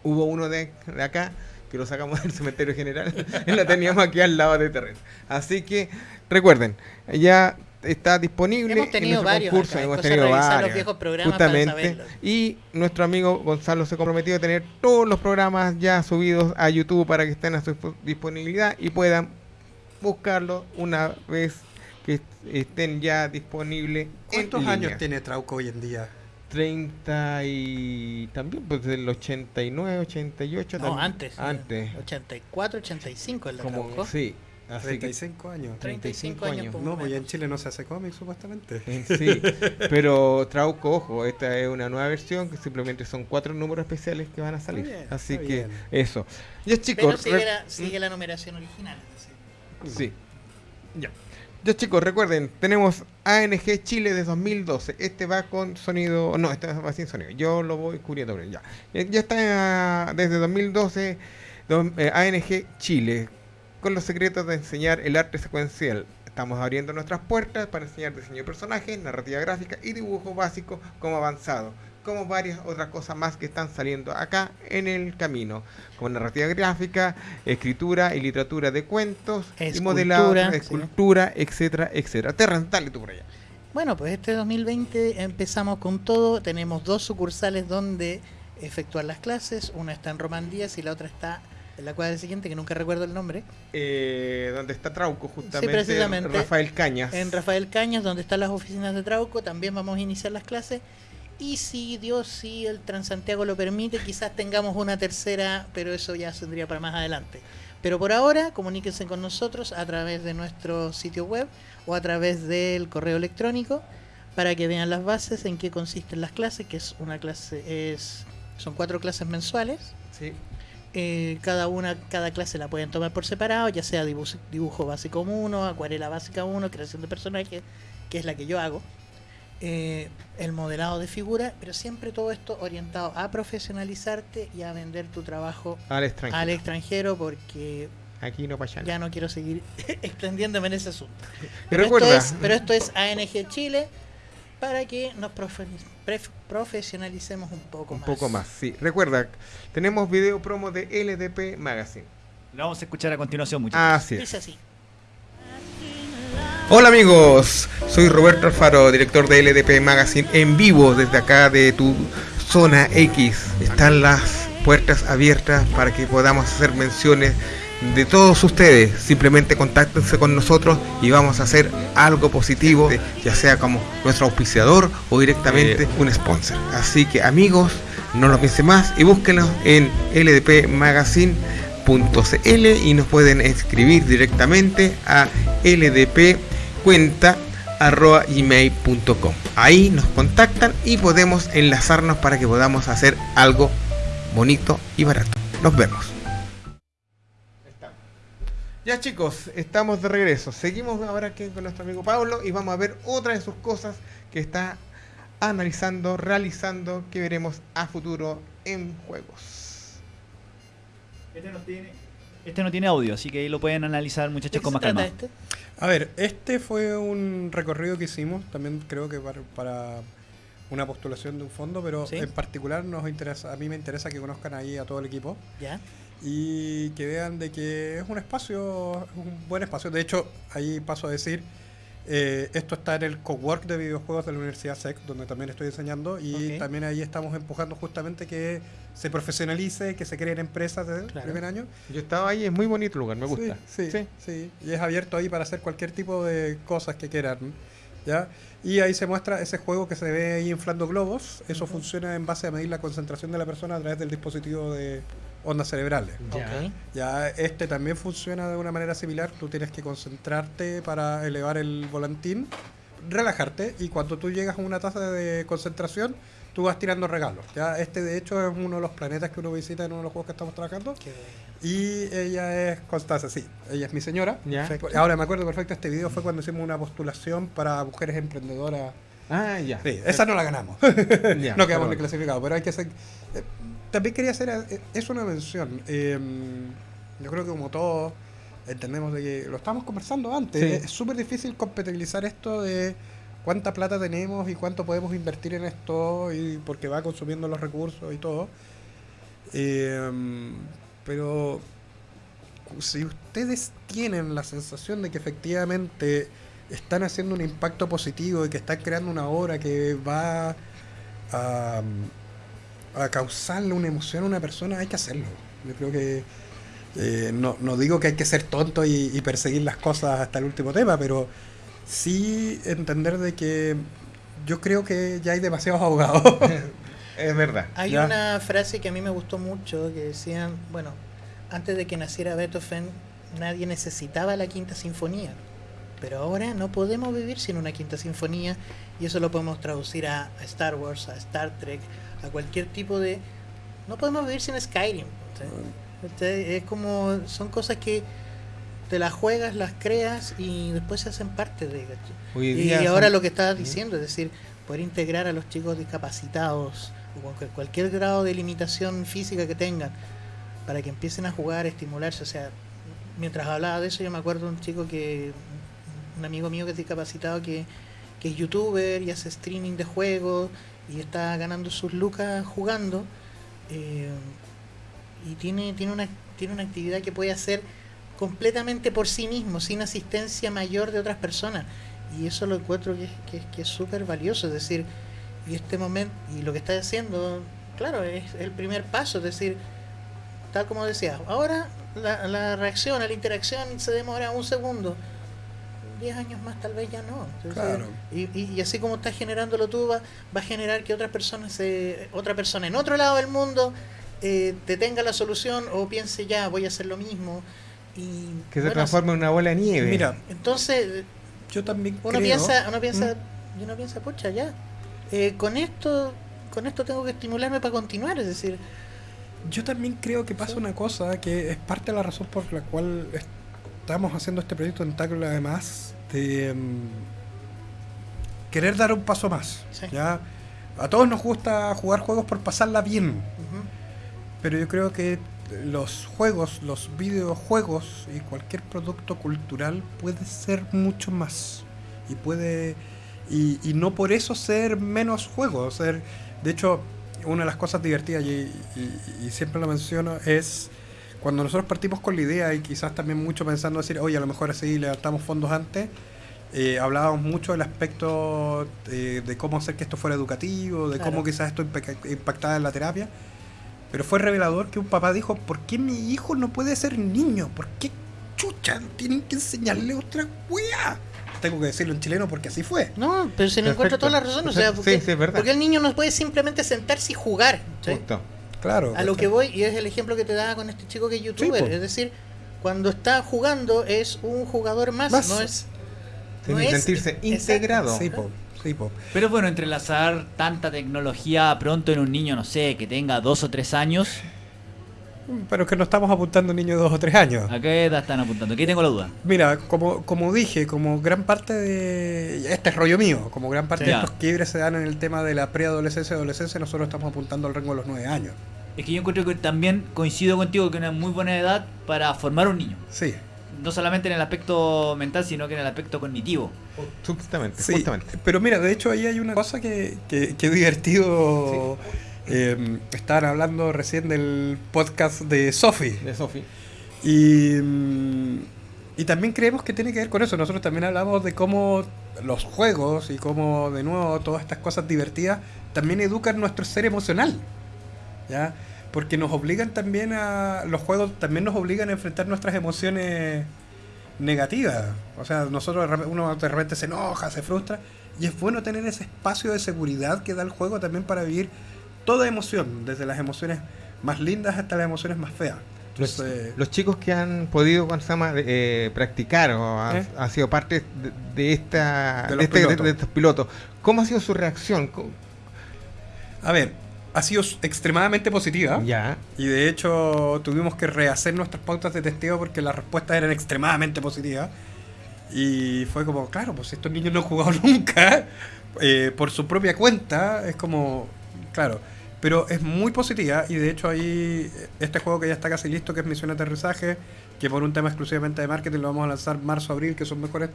hubo uno de acá que lo sacamos del cementerio general [laughs] lo teníamos aquí al lado de terreno. Así que recuerden, ya está disponible Hemos tenido en varios concurso, acá, hemos tenido los varios, viejos programas para justamente, y nuestro amigo Gonzalo se comprometió a tener todos los programas ya subidos a YouTube para que estén a su dispo- disponibilidad y puedan buscarlo una vez que est- estén ya disponibles. ¿Cuántos años tiene Trauco hoy en día? 30 y también pues del 89, 88 No, también. antes. Antes. 84, 85 el de Como Trauco. sí, así que 35 años. 35 años. años. por No, pues ya en. Chile no se hace cómic supuestamente. Eh, Sí, [laughs] pero Trauco, ojo, esta es una nueva versión que simplemente son cuatro números especiales que van a salir. bien, Así que bien. eso. Ya Pero chicos, sigue re- la, sigue la numeración original. es Sí. Ya. Ya chicos, recuerden, tenemos ANG Chile de 2012. Este va con sonido. No, este va sin sonido. Yo lo voy cubriendo. Ya, ya, está ah, desde 2012 do- eh, ANG Chile con los secretos de enseñar el arte secuencial. Estamos abriendo nuestras puertas para enseñar diseño de personajes, narrativa gráfica y dibujo básico como avanzado, como varias otras cosas más que están saliendo acá en el camino, como narrativa gráfica, escritura y literatura de cuentos, y Escultura, modelado, sí. escultura, etcétera, etcétera. Terran, dale tú por allá. Bueno, pues este 2020 empezamos con todo. Tenemos dos sucursales donde efectuar las clases. Una está en Romandías y la otra está en la cuadra siguiente, que nunca recuerdo el nombre. Eh, donde está Trauco, justamente. precisamente. Rafael Cañas. En Rafael Cañas, donde están las oficinas de Trauco, también vamos a iniciar las clases. Y si Dios, si el Transantiago lo permite, quizás tengamos una tercera, pero eso ya saldría para más adelante. Pero por ahora, comuníquense con nosotros a través de nuestro sitio web o a través del correo electrónico para que vean las bases, en qué consisten las clases, que es una clase, es son cuatro clases mensuales. Sí. Eh, cada una, cada clase la pueden tomar por separado, ya sea dibujo, dibujo básico 1, acuarela básica 1, creación de personajes, que es la que yo hago, eh, el modelado de figuras, pero siempre todo esto orientado a profesionalizarte y a vender tu trabajo Al extranjero. al extranjero, porque Aquí no pasa ya no quiero seguir [laughs] extendiéndome en ese asunto. Pero, recuerda, esto es, pero esto es ANG Chile para que nos profe- profesionalicemos un poco un más. poco más. Sí, recuerda, tenemos video promo de LDP Magazine. Lo vamos a escuchar a continuación, muchachos. Así es. Dice así. Hola amigos, soy Roberto Alfaro, director de LDP Magazine en vivo desde acá de tu zona X. Están las puertas abiertas para que podamos hacer menciones de todos ustedes. Simplemente contáctense con nosotros y vamos a hacer algo positivo, ya sea como nuestro auspiciador o directamente un sponsor. Así que amigos, no lo piensen más y búsquenos en ldpmagazine.cl y nos pueden escribir directamente a ldpcuenta@gmail.com. Ahí nos contactan y podemos enlazarnos para que podamos hacer algo bonito y barato. Nos vemos. Ya chicos, estamos de regreso. Seguimos ahora aquí con nuestro amigo Pablo y vamos a ver otra de sus cosas que está analizando, realizando, que veremos a futuro en juegos. Este no tiene, este no tiene audio, así que ahí lo pueden analizar, ¿De muchachos, con más calma. este? A ver, este fue un recorrido que hicimos, también creo que para, para una postulación de un fondo, pero Sí. en particular nos interesa, a mí me interesa que conozcan ahí a todo el equipo ¿Ya? y que vean de que es un espacio, es un buen espacio. De hecho, ahí paso a decir, eh, esto está en el cowork de videojuegos de la Universidad SEC, donde también estoy enseñando, y Ok. también ahí estamos empujando justamente que se profesionalice, que se creen empresas desde el Claro. primer año. Yo estaba ahí, es muy bonito el lugar, me gusta. Sí, sí, sí. Y es abierto ahí para hacer cualquier tipo de cosas que quieran. ¿ya? Y ahí se muestra ese juego que se ve ahí inflando globos. Eso Ujú. funciona en base a medir la concentración de la persona a través del dispositivo de ondas cerebrales. Ya. Ya este también funciona de una manera similar. Tú tienes que concentrarte para elevar el volantín, relajarte y cuando tú llegas a una tasa de concentración, tú vas tirando regalos. Ya este de hecho es uno de los planetas que uno visita en uno de los juegos que estamos trabajando. Qué. Y ella es Constanza, sí. Ella es mi señora. Ya. Ahora me acuerdo perfecto, este video fue cuando hicimos una postulación para mujeres emprendedoras. Ah, ya. Sí, esa no la ganamos. [laughs] Ya, no quedamos ni clasificados, pero hay que hacer... eh, también quería hacer, eh, es una mención. eh, yo creo que como todos entendemos de que lo estábamos conversando antes, Sí. es súper difícil compatibilizar esto de cuánta plata tenemos y cuánto podemos invertir en esto y porque va consumiendo los recursos y todo. Eh, pero si ustedes tienen la sensación de que efectivamente están haciendo un impacto positivo y que están creando una obra que va a, a causarle una emoción a una persona, hay que hacerlo. Yo creo que eh, no, no digo que hay que ser tonto y, y perseguir las cosas hasta el último tema, pero sí entender de que yo creo que ya hay demasiados abogados. [laughs] Es verdad. Hay Ya. una frase que a mí me gustó mucho que decían, bueno, antes de que naciera Beethoven nadie necesitaba la quinta sinfonía, pero ahora no podemos vivir sin una quinta sinfonía y eso lo podemos traducir a, a Star Wars, a Star Trek, a cualquier tipo de... No podemos vivir sin Skyrim. Es como, son cosas que te las juegas, las creas y después se hacen parte de... Y ahora son- lo que estabas diciendo, es decir, poder integrar a los chicos discapacitados o con cual- cualquier grado de limitación física que tengan para que empiecen a jugar, estimularse. O sea, mientras hablaba de eso, yo me acuerdo de un chico que, un amigo mío que es discapacitado, que, que es youtuber y hace streaming de juegos y está ganando sus lucas jugando. eh, y tiene, tiene, una, tiene una actividad que puede hacer completamente por sí mismo, sin asistencia mayor de otras personas. Y eso lo encuentro que es que que es súper valioso, es decir, y este momento, y lo que está haciendo, claro, es el primer paso, es decir, tal como decía, ahora la, la reacción, la interacción se demora un segundo. 10 años más tal vez ya no. Entonces, Claro. y, y- y así como estás generándolo tú, va, va a generar que otras personas, se, otra persona en otro lado del mundo eh, te tenga la solución o piense ya, voy a hacer lo mismo. Y, Que se bueno, transforma en una bola de nieve. Mira, Entonces, yo también uno creo- piensa, uno piensa, Y uno piensa, pucha, ya. eh, con esto con esto tengo que estimularme para continuar. Es decir, Yo también creo que pasa una cosa que es parte de la razón por la cual estamos haciendo este proyecto Tentáculo además de mm, querer dar un paso más. Sí. ¿ya? A todos nos gusta jugar juegos por pasarla bien, ujú, pero yo creo que los juegos, los videojuegos y cualquier producto cultural puede ser mucho más y puede y, y no por eso ser menos juego, ser de hecho una de las cosas divertidas y, y- y siempre lo menciono es cuando nosotros partimos con la idea y quizás también mucho pensando decir, oye, a lo mejor así levantamos fondos antes, eh, hablábamos mucho del aspecto de, de cómo hacer que esto fuera educativo, de Claro. cómo quizás esto impactaba en la terapia. Pero fue revelador que un papá dijo, ¿por qué mi hijo no puede ser niño? ¿Por qué chucha? Tienen que enseñarle otra wea. Tengo que decirlo en chileno porque así fue. No, pero se le encuentra toda la razón. O sea, sí, porque, sí, verdad. porque el niño no puede simplemente sentarse y jugar. ¿sí? Justo. Claro. A lo que voy, y es el ejemplo que te daba con este chico que es youtuber. es decir, cuando está jugando es un jugador más, Más. no es. Tiene no que es- sentirse integrado. Sí, po, sí, po. Pero bueno, entrelazar tanta tecnología pronto en un niño, no sé, que tenga dos o tres años, Pero que no estamos apuntando a niños de dos o tres años. ¿a qué edad están apuntando? Aquí tengo la duda. Mira, como, como dije, como gran parte de. Este es rollo mío, como gran parte Sí. de Ya. estos quiebres se dan en el tema de la preadolescencia y adolescencia, nosotros estamos apuntando al rango de los nueve años. Es que yo encuentro que también coincido contigo que es una muy buena edad para formar un niño. Sí, No solamente en el aspecto mental, sino que en el aspecto cognitivo. Justamente, sí. justamente. Pero mira, de hecho ahí hay una cosa que, que, que es divertido. Eh, estaban hablando recién del podcast de Sophie. De Sofi. Y, mm, y también creemos que tiene que ver con eso. Nosotros también hablamos de cómo los juegos y cómo, de nuevo, todas estas cosas divertidas también educan nuestro ser emocional. ¿Ya? Porque nos obligan también a. Los juegos también nos obligan a enfrentar nuestras emociones negativas. O sea, nosotros, uno de repente se enoja, se frustra. Y es bueno tener ese espacio de seguridad que da el juego también para vivir toda emoción, desde las emociones más lindas hasta las emociones más feas. Los, Entonces, los chicos que han podido ¿cómo se llama? Eh, practicar o han, ¿Eh? han sido parte de, de esta De de, los este- pilotos. de estos pilotos, ¿cómo ha sido su reacción? ¿Cómo- A ver, ha sido extremadamente positiva. Ya, Y de hecho tuvimos que rehacer nuestras pautas de testeo porque las respuestas eran extremadamente positivas. Y fue como, claro, pues estos niños no han jugado [laughs] nunca eh, por su propia cuenta. Es como, claro. Pero es muy positiva y de hecho ahí este juego que ya está casi listo, que es Misión Aterrizaje, que por un tema exclusivamente de marketing lo vamos a lanzar marzo-abril, que son mejores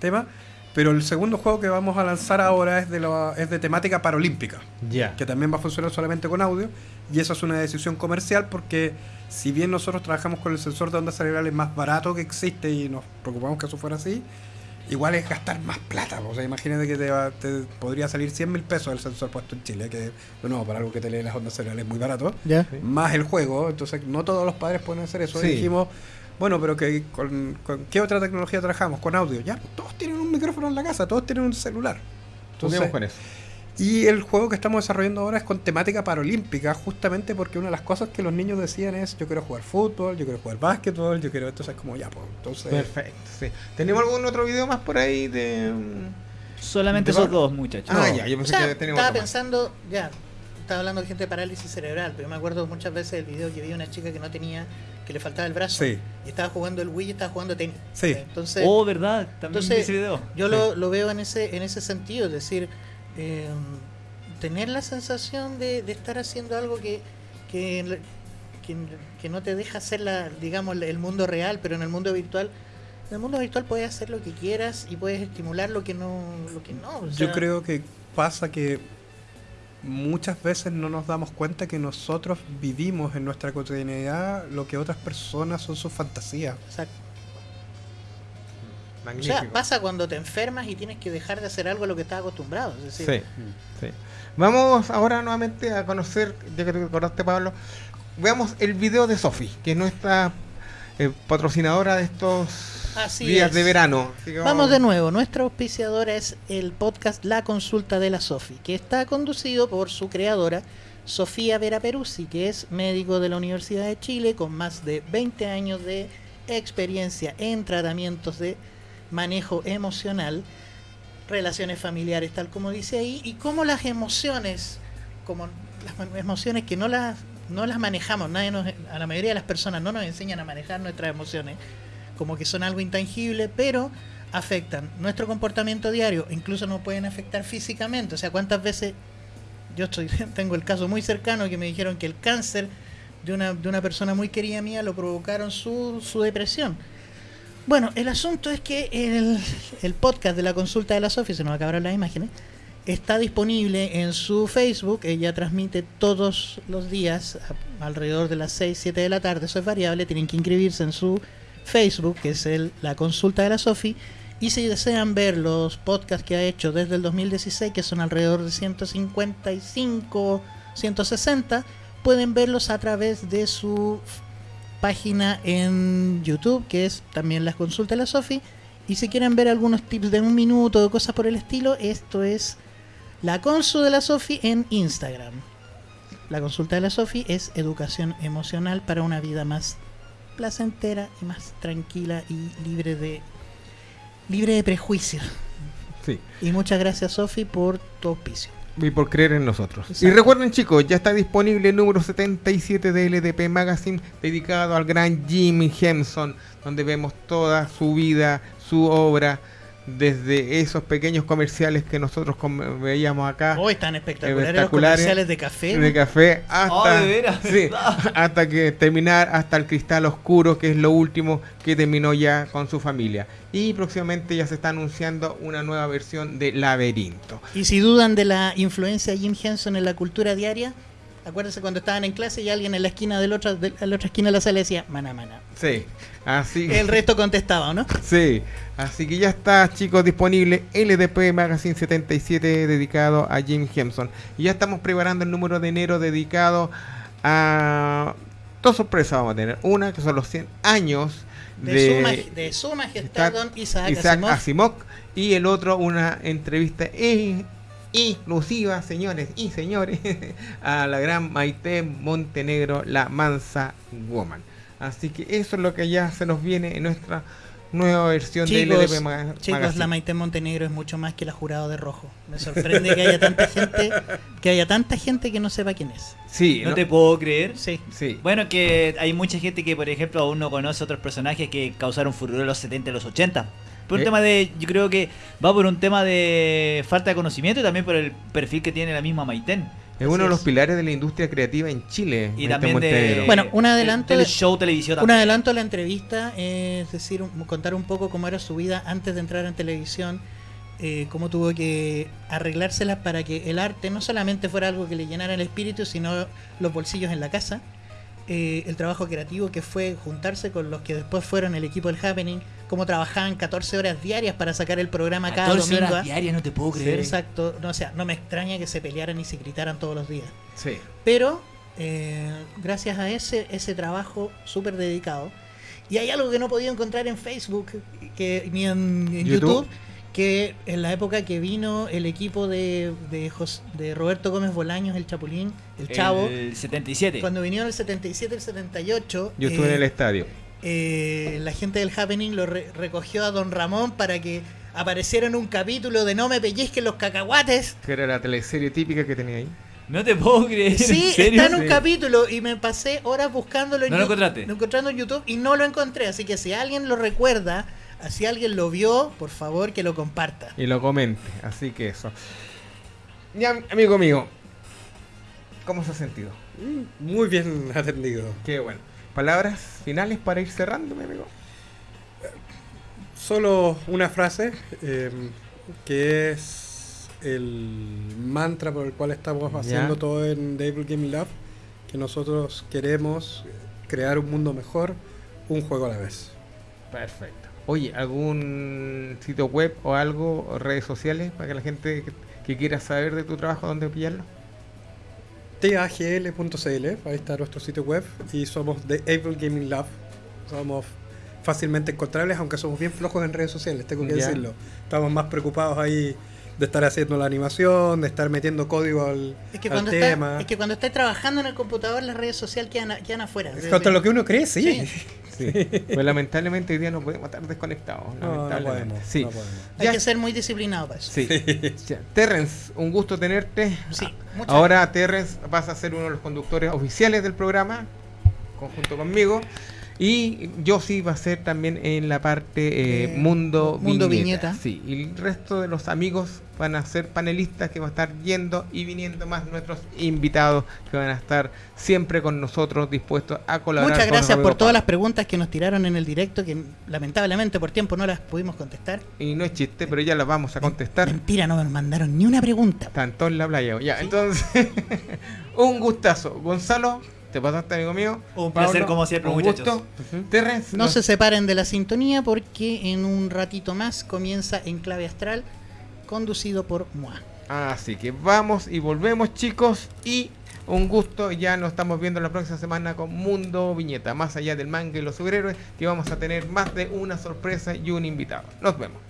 temas. Pero el segundo juego que vamos a lanzar ahora es de, lo- es de temática paralímpica ya. que también va a funcionar solamente con audio y eso es una decisión comercial porque si bien nosotros trabajamos con el sensor de ondas cerebrales más barato que existe y nos preocupamos que eso fuera así, igual es gastar más plata. O sea, imagínate que te, va- te podría salir 100 mil pesos el sensor puesto en Chile, que de nuevo para algo que te lee las ondas cerebrales es muy barato, más el juego, entonces no todos los padres pueden hacer eso. Sí. Y dijimos, bueno, pero que con, con qué otra tecnología trabajamos? Con audio. Ya, todos tienen un micrófono en la casa, todos tienen un celular. Juguemos con eso. Y el juego que estamos desarrollando ahora es con temática paralímpica, justamente porque una de las cosas que los niños decían es yo quiero jugar fútbol, yo quiero jugar básquetbol, yo quiero... Entonces como ya, pues, entonces... Perfecto, sí. ¿Tenemos algún otro video más por ahí de...? Solamente ¿De esos dos, muchachos. Ah, No. ya, yo O pensé sea, que teníamos estaba más. pensando, ya, estaba hablando de gente de parálisis cerebral, pero yo me acuerdo muchas veces del video que vi una chica que no tenía, que le faltaba el brazo, Sí. y estaba jugando el Wii y estaba jugando tenis. Sí. Entonces, Oh, ¿verdad? También vi Entonces, ese video. yo Sí. lo, lo veo en ese, en ese sentido, es decir, eh, tener la sensación de, de estar haciendo algo que, que, que, que no te deja hacer la, digamos, el mundo real, pero en el mundo virtual, en el mundo virtual puedes hacer lo que quieras y puedes estimular lo que no, lo que no. o Yo creo que pasa que muchas veces no nos damos cuenta que nosotros vivimos en nuestra cotidianidad lo que otras personas son sus fantasías. exacto. O Magnífico. sea, pasa cuando te enfermas y tienes que dejar de hacer algo a lo que estás acostumbrado. Es decir, Sí, sí. Vamos ahora nuevamente a conocer, ya que te acordaste Pablo, veamos el video de Sofi, que es nuestra eh, patrocinadora de estos Así días es. de verano. Vamos de nuevo, nuestra auspiciadora es el podcast La Consulta de la Sofi, que está conducido por su creadora, Sofía Vera Peruzzi, que es médico de la Universidad de Chile con más de 20 años de experiencia en tratamientos de manejo emocional relaciones familiares, tal como dice ahí, y cómo las emociones, como las emociones que no las, no las manejamos, nadie nos, a la mayoría de las personas no nos enseñan a manejar nuestras emociones, como que son algo intangible, pero afectan nuestro comportamiento diario, incluso nos pueden afectar físicamente. O sea, cuántas veces yo estoy, [laughs] tengo el caso muy cercano que me dijeron que el cáncer de una, de una persona muy querida mía lo provocaron su, su depresión. Bueno, el asunto es que el, podcast de la consulta de la Sofía, se nos acabaron las imágenes, está disponible en su Facebook. Ella transmite todos los días alrededor de las 6, 7 de la tarde. Eso es variable. Tienen que inscribirse en su Facebook, que es el, la consulta de la Sofi. Y si desean ver los podcasts que ha hecho desde el 2016, que son alrededor de 155, 160, pueden verlos a través de su página en YouTube, que es también las consultas de la Sofi. Y si quieren ver algunos tips de un minuto o cosas por el estilo, esto es la consu de la Sofi en Instagram. La consulta de la Sofi es educación emocional para una vida más placentera y más tranquila y libre de libre de prejuicios. Sí. Y muchas gracias Sofi por tu auspicio. Y por creer en nosotros. Y recuerden chicos, ya está disponible el número 77 de LDP Magazine dedicado al gran Jimmy Henson, donde vemos toda su vida, su obra, desde esos pequeños comerciales que nosotros veíamos acá. Hoy están espectaculares, los comerciales de café. de café hasta, Oh, ¿de veras? sí, hasta que terminar hasta el cristal oscuro que es lo último que terminó ya con su familia y próximamente ya se está anunciando una nueva versión de Laberinto Y si dudan de la influencia de Jim Henson en la cultura diaria, acuérdense cuando estaban en clase y alguien en la esquina del otro, de la otra esquina de la sala decía, mana, mana. sí así El resto contestaba, ¿o ¿no? [laughs] sí así que ya está chicos disponible LDP Magazine 77 dedicado a Jim Henson y ya estamos preparando el número de enero dedicado a dos sorpresas vamos a tener una que son los 100 años De, su, maj- de su majestad don Isaac, Isaac Asimov. Asimov, y el otro una entrevista e- exclusiva, señores y señores, [laughs] a la gran Maite Montenegro, la mansa woman. Así que eso es lo que ya se nos viene en nuestra nueva versión de Chicos, LDP Maga- chicos, Magazine. la Maite Montenegro es mucho más que la jurado de rojo. Me sorprende que haya tanta gente, que haya tanta gente que no sepa quién es. Sí, No ¿no? te puedo creer. Sí. sí. Bueno, que hay mucha gente que, por ejemplo, aún no conoce otros personajes que causaron furor en los 70 y los 80. Por un Eh. tema de, yo creo que va por un tema de falta de conocimiento y también por el perfil que tiene la misma Maiten. es uno de los es. pilares de la industria creativa en Chile. Y también de... Bueno, un adelanto del de- show televisión Un adelanto a la entrevista, es decir, contar un poco cómo era su vida antes de entrar en televisión, eh, cómo tuvo que arreglárselas para que el arte no solamente fuera algo que le llenara el espíritu, sino los bolsillos en la casa. Eh, el trabajo creativo que fue juntarse con los que después fueron el equipo del Happening, cómo trabajaban 14 horas diarias para sacar el programa cada 14 domingo. horas diarias, no te puedo creer. Exacto, no, o sea, no me extraña que se pelearan y se gritaran todos los días. sí. Pero eh, gracias a ese, ese trabajo súper dedicado. Y hay algo que no he podido encontrar en Facebook que, ni en, en YouTube. YouTube. que en la época que vino el equipo de, de Roberto Gómez Bolaños, el Chapulín, el Chavo, El 77. cuando vinieron el 77, el 78, Yo estuve en eh, el estadio. Eh, la gente del Happening lo re- recogió a Don Ramón para que apareciera en un capítulo de No me pellizquen los cacahuates. Que era la teleserie típica que tenía ahí. No te puedo creer. Sí, ¿en serio? está en un Sí. capítulo y me pasé horas buscándolo en ¿No lo encontraste? encontrando en YouTube y no lo encontré. Así que si alguien lo recuerda, si alguien lo vio, por favor que lo comparta. y lo comente. Así que eso. Ya, amigo mío, ¿cómo se ha sentido? Muy bien [laughs] atendido. Qué bueno. Palabras finales para ir cerrando, mi amigo. Solo una frase eh, que es el mantra por el cual estamos Ya. haciendo todo en Devil Gaming Lab, que nosotros queremos crear un mundo mejor, un juego a la vez. Perfecto. Oye, ¿algún sitio web o algo, o redes sociales para que la gente que, que quiera saber de tu trabajo, dónde pillarlo? tagl.cl, ahí está nuestro sitio web, y somos de Able Gaming Lab. Somos fácilmente encontrables, aunque somos bien flojos en redes sociales, tengo que decirlo. Estamos más preocupados ahí de estar haciendo la animación, de estar metiendo código al, Es que, al cuando tema. está, es que cuando estás trabajando en el computador, las redes sociales quedan, quedan afuera. Contra lo que uno cree, sí. Sí, [laughs] Sí. Pues lamentablemente hoy día no podemos estar desconectados. No, no podemos, sí. no podemos. Hay Ya- que ser muy disciplinado para eso. Sí. Terrence, un gusto tenerte. Sí, Ahora Terrence vas a ser uno de los conductores oficiales del programa, conjunto conmigo. Y yo sí va a ser también en la parte eh, Eh, Mundo, Mundo Viñeta. Viñeta. Sí, y el resto de los amigos van a ser panelistas que van a estar yendo y viniendo más nuestros invitados que van a estar siempre con nosotros dispuestos a colaborar. Muchas gracias por todas las preguntas que nos tiraron en el directo, que lamentablemente por tiempo no las pudimos contestar. Y no es chiste, pero ya las vamos a contestar. Mentira, no me mandaron ni una pregunta. Tanto en la playa. Ya, entonces, [laughs] un gustazo. Gonzalo, te pasaste, amigo mío. Un Pablo, placer, como siempre, un muchachos. Gusto. Uh no, no se separen de la sintonía porque en un ratito más comienza Enclave Astral, conducido por Moa. Así que vamos y volvemos, chicos. Y un gusto. Ya nos estamos viendo la próxima semana con Mundo Viñeta, más allá del manga y los superhéroes, que vamos a tener más de una sorpresa y un invitado. Nos vemos.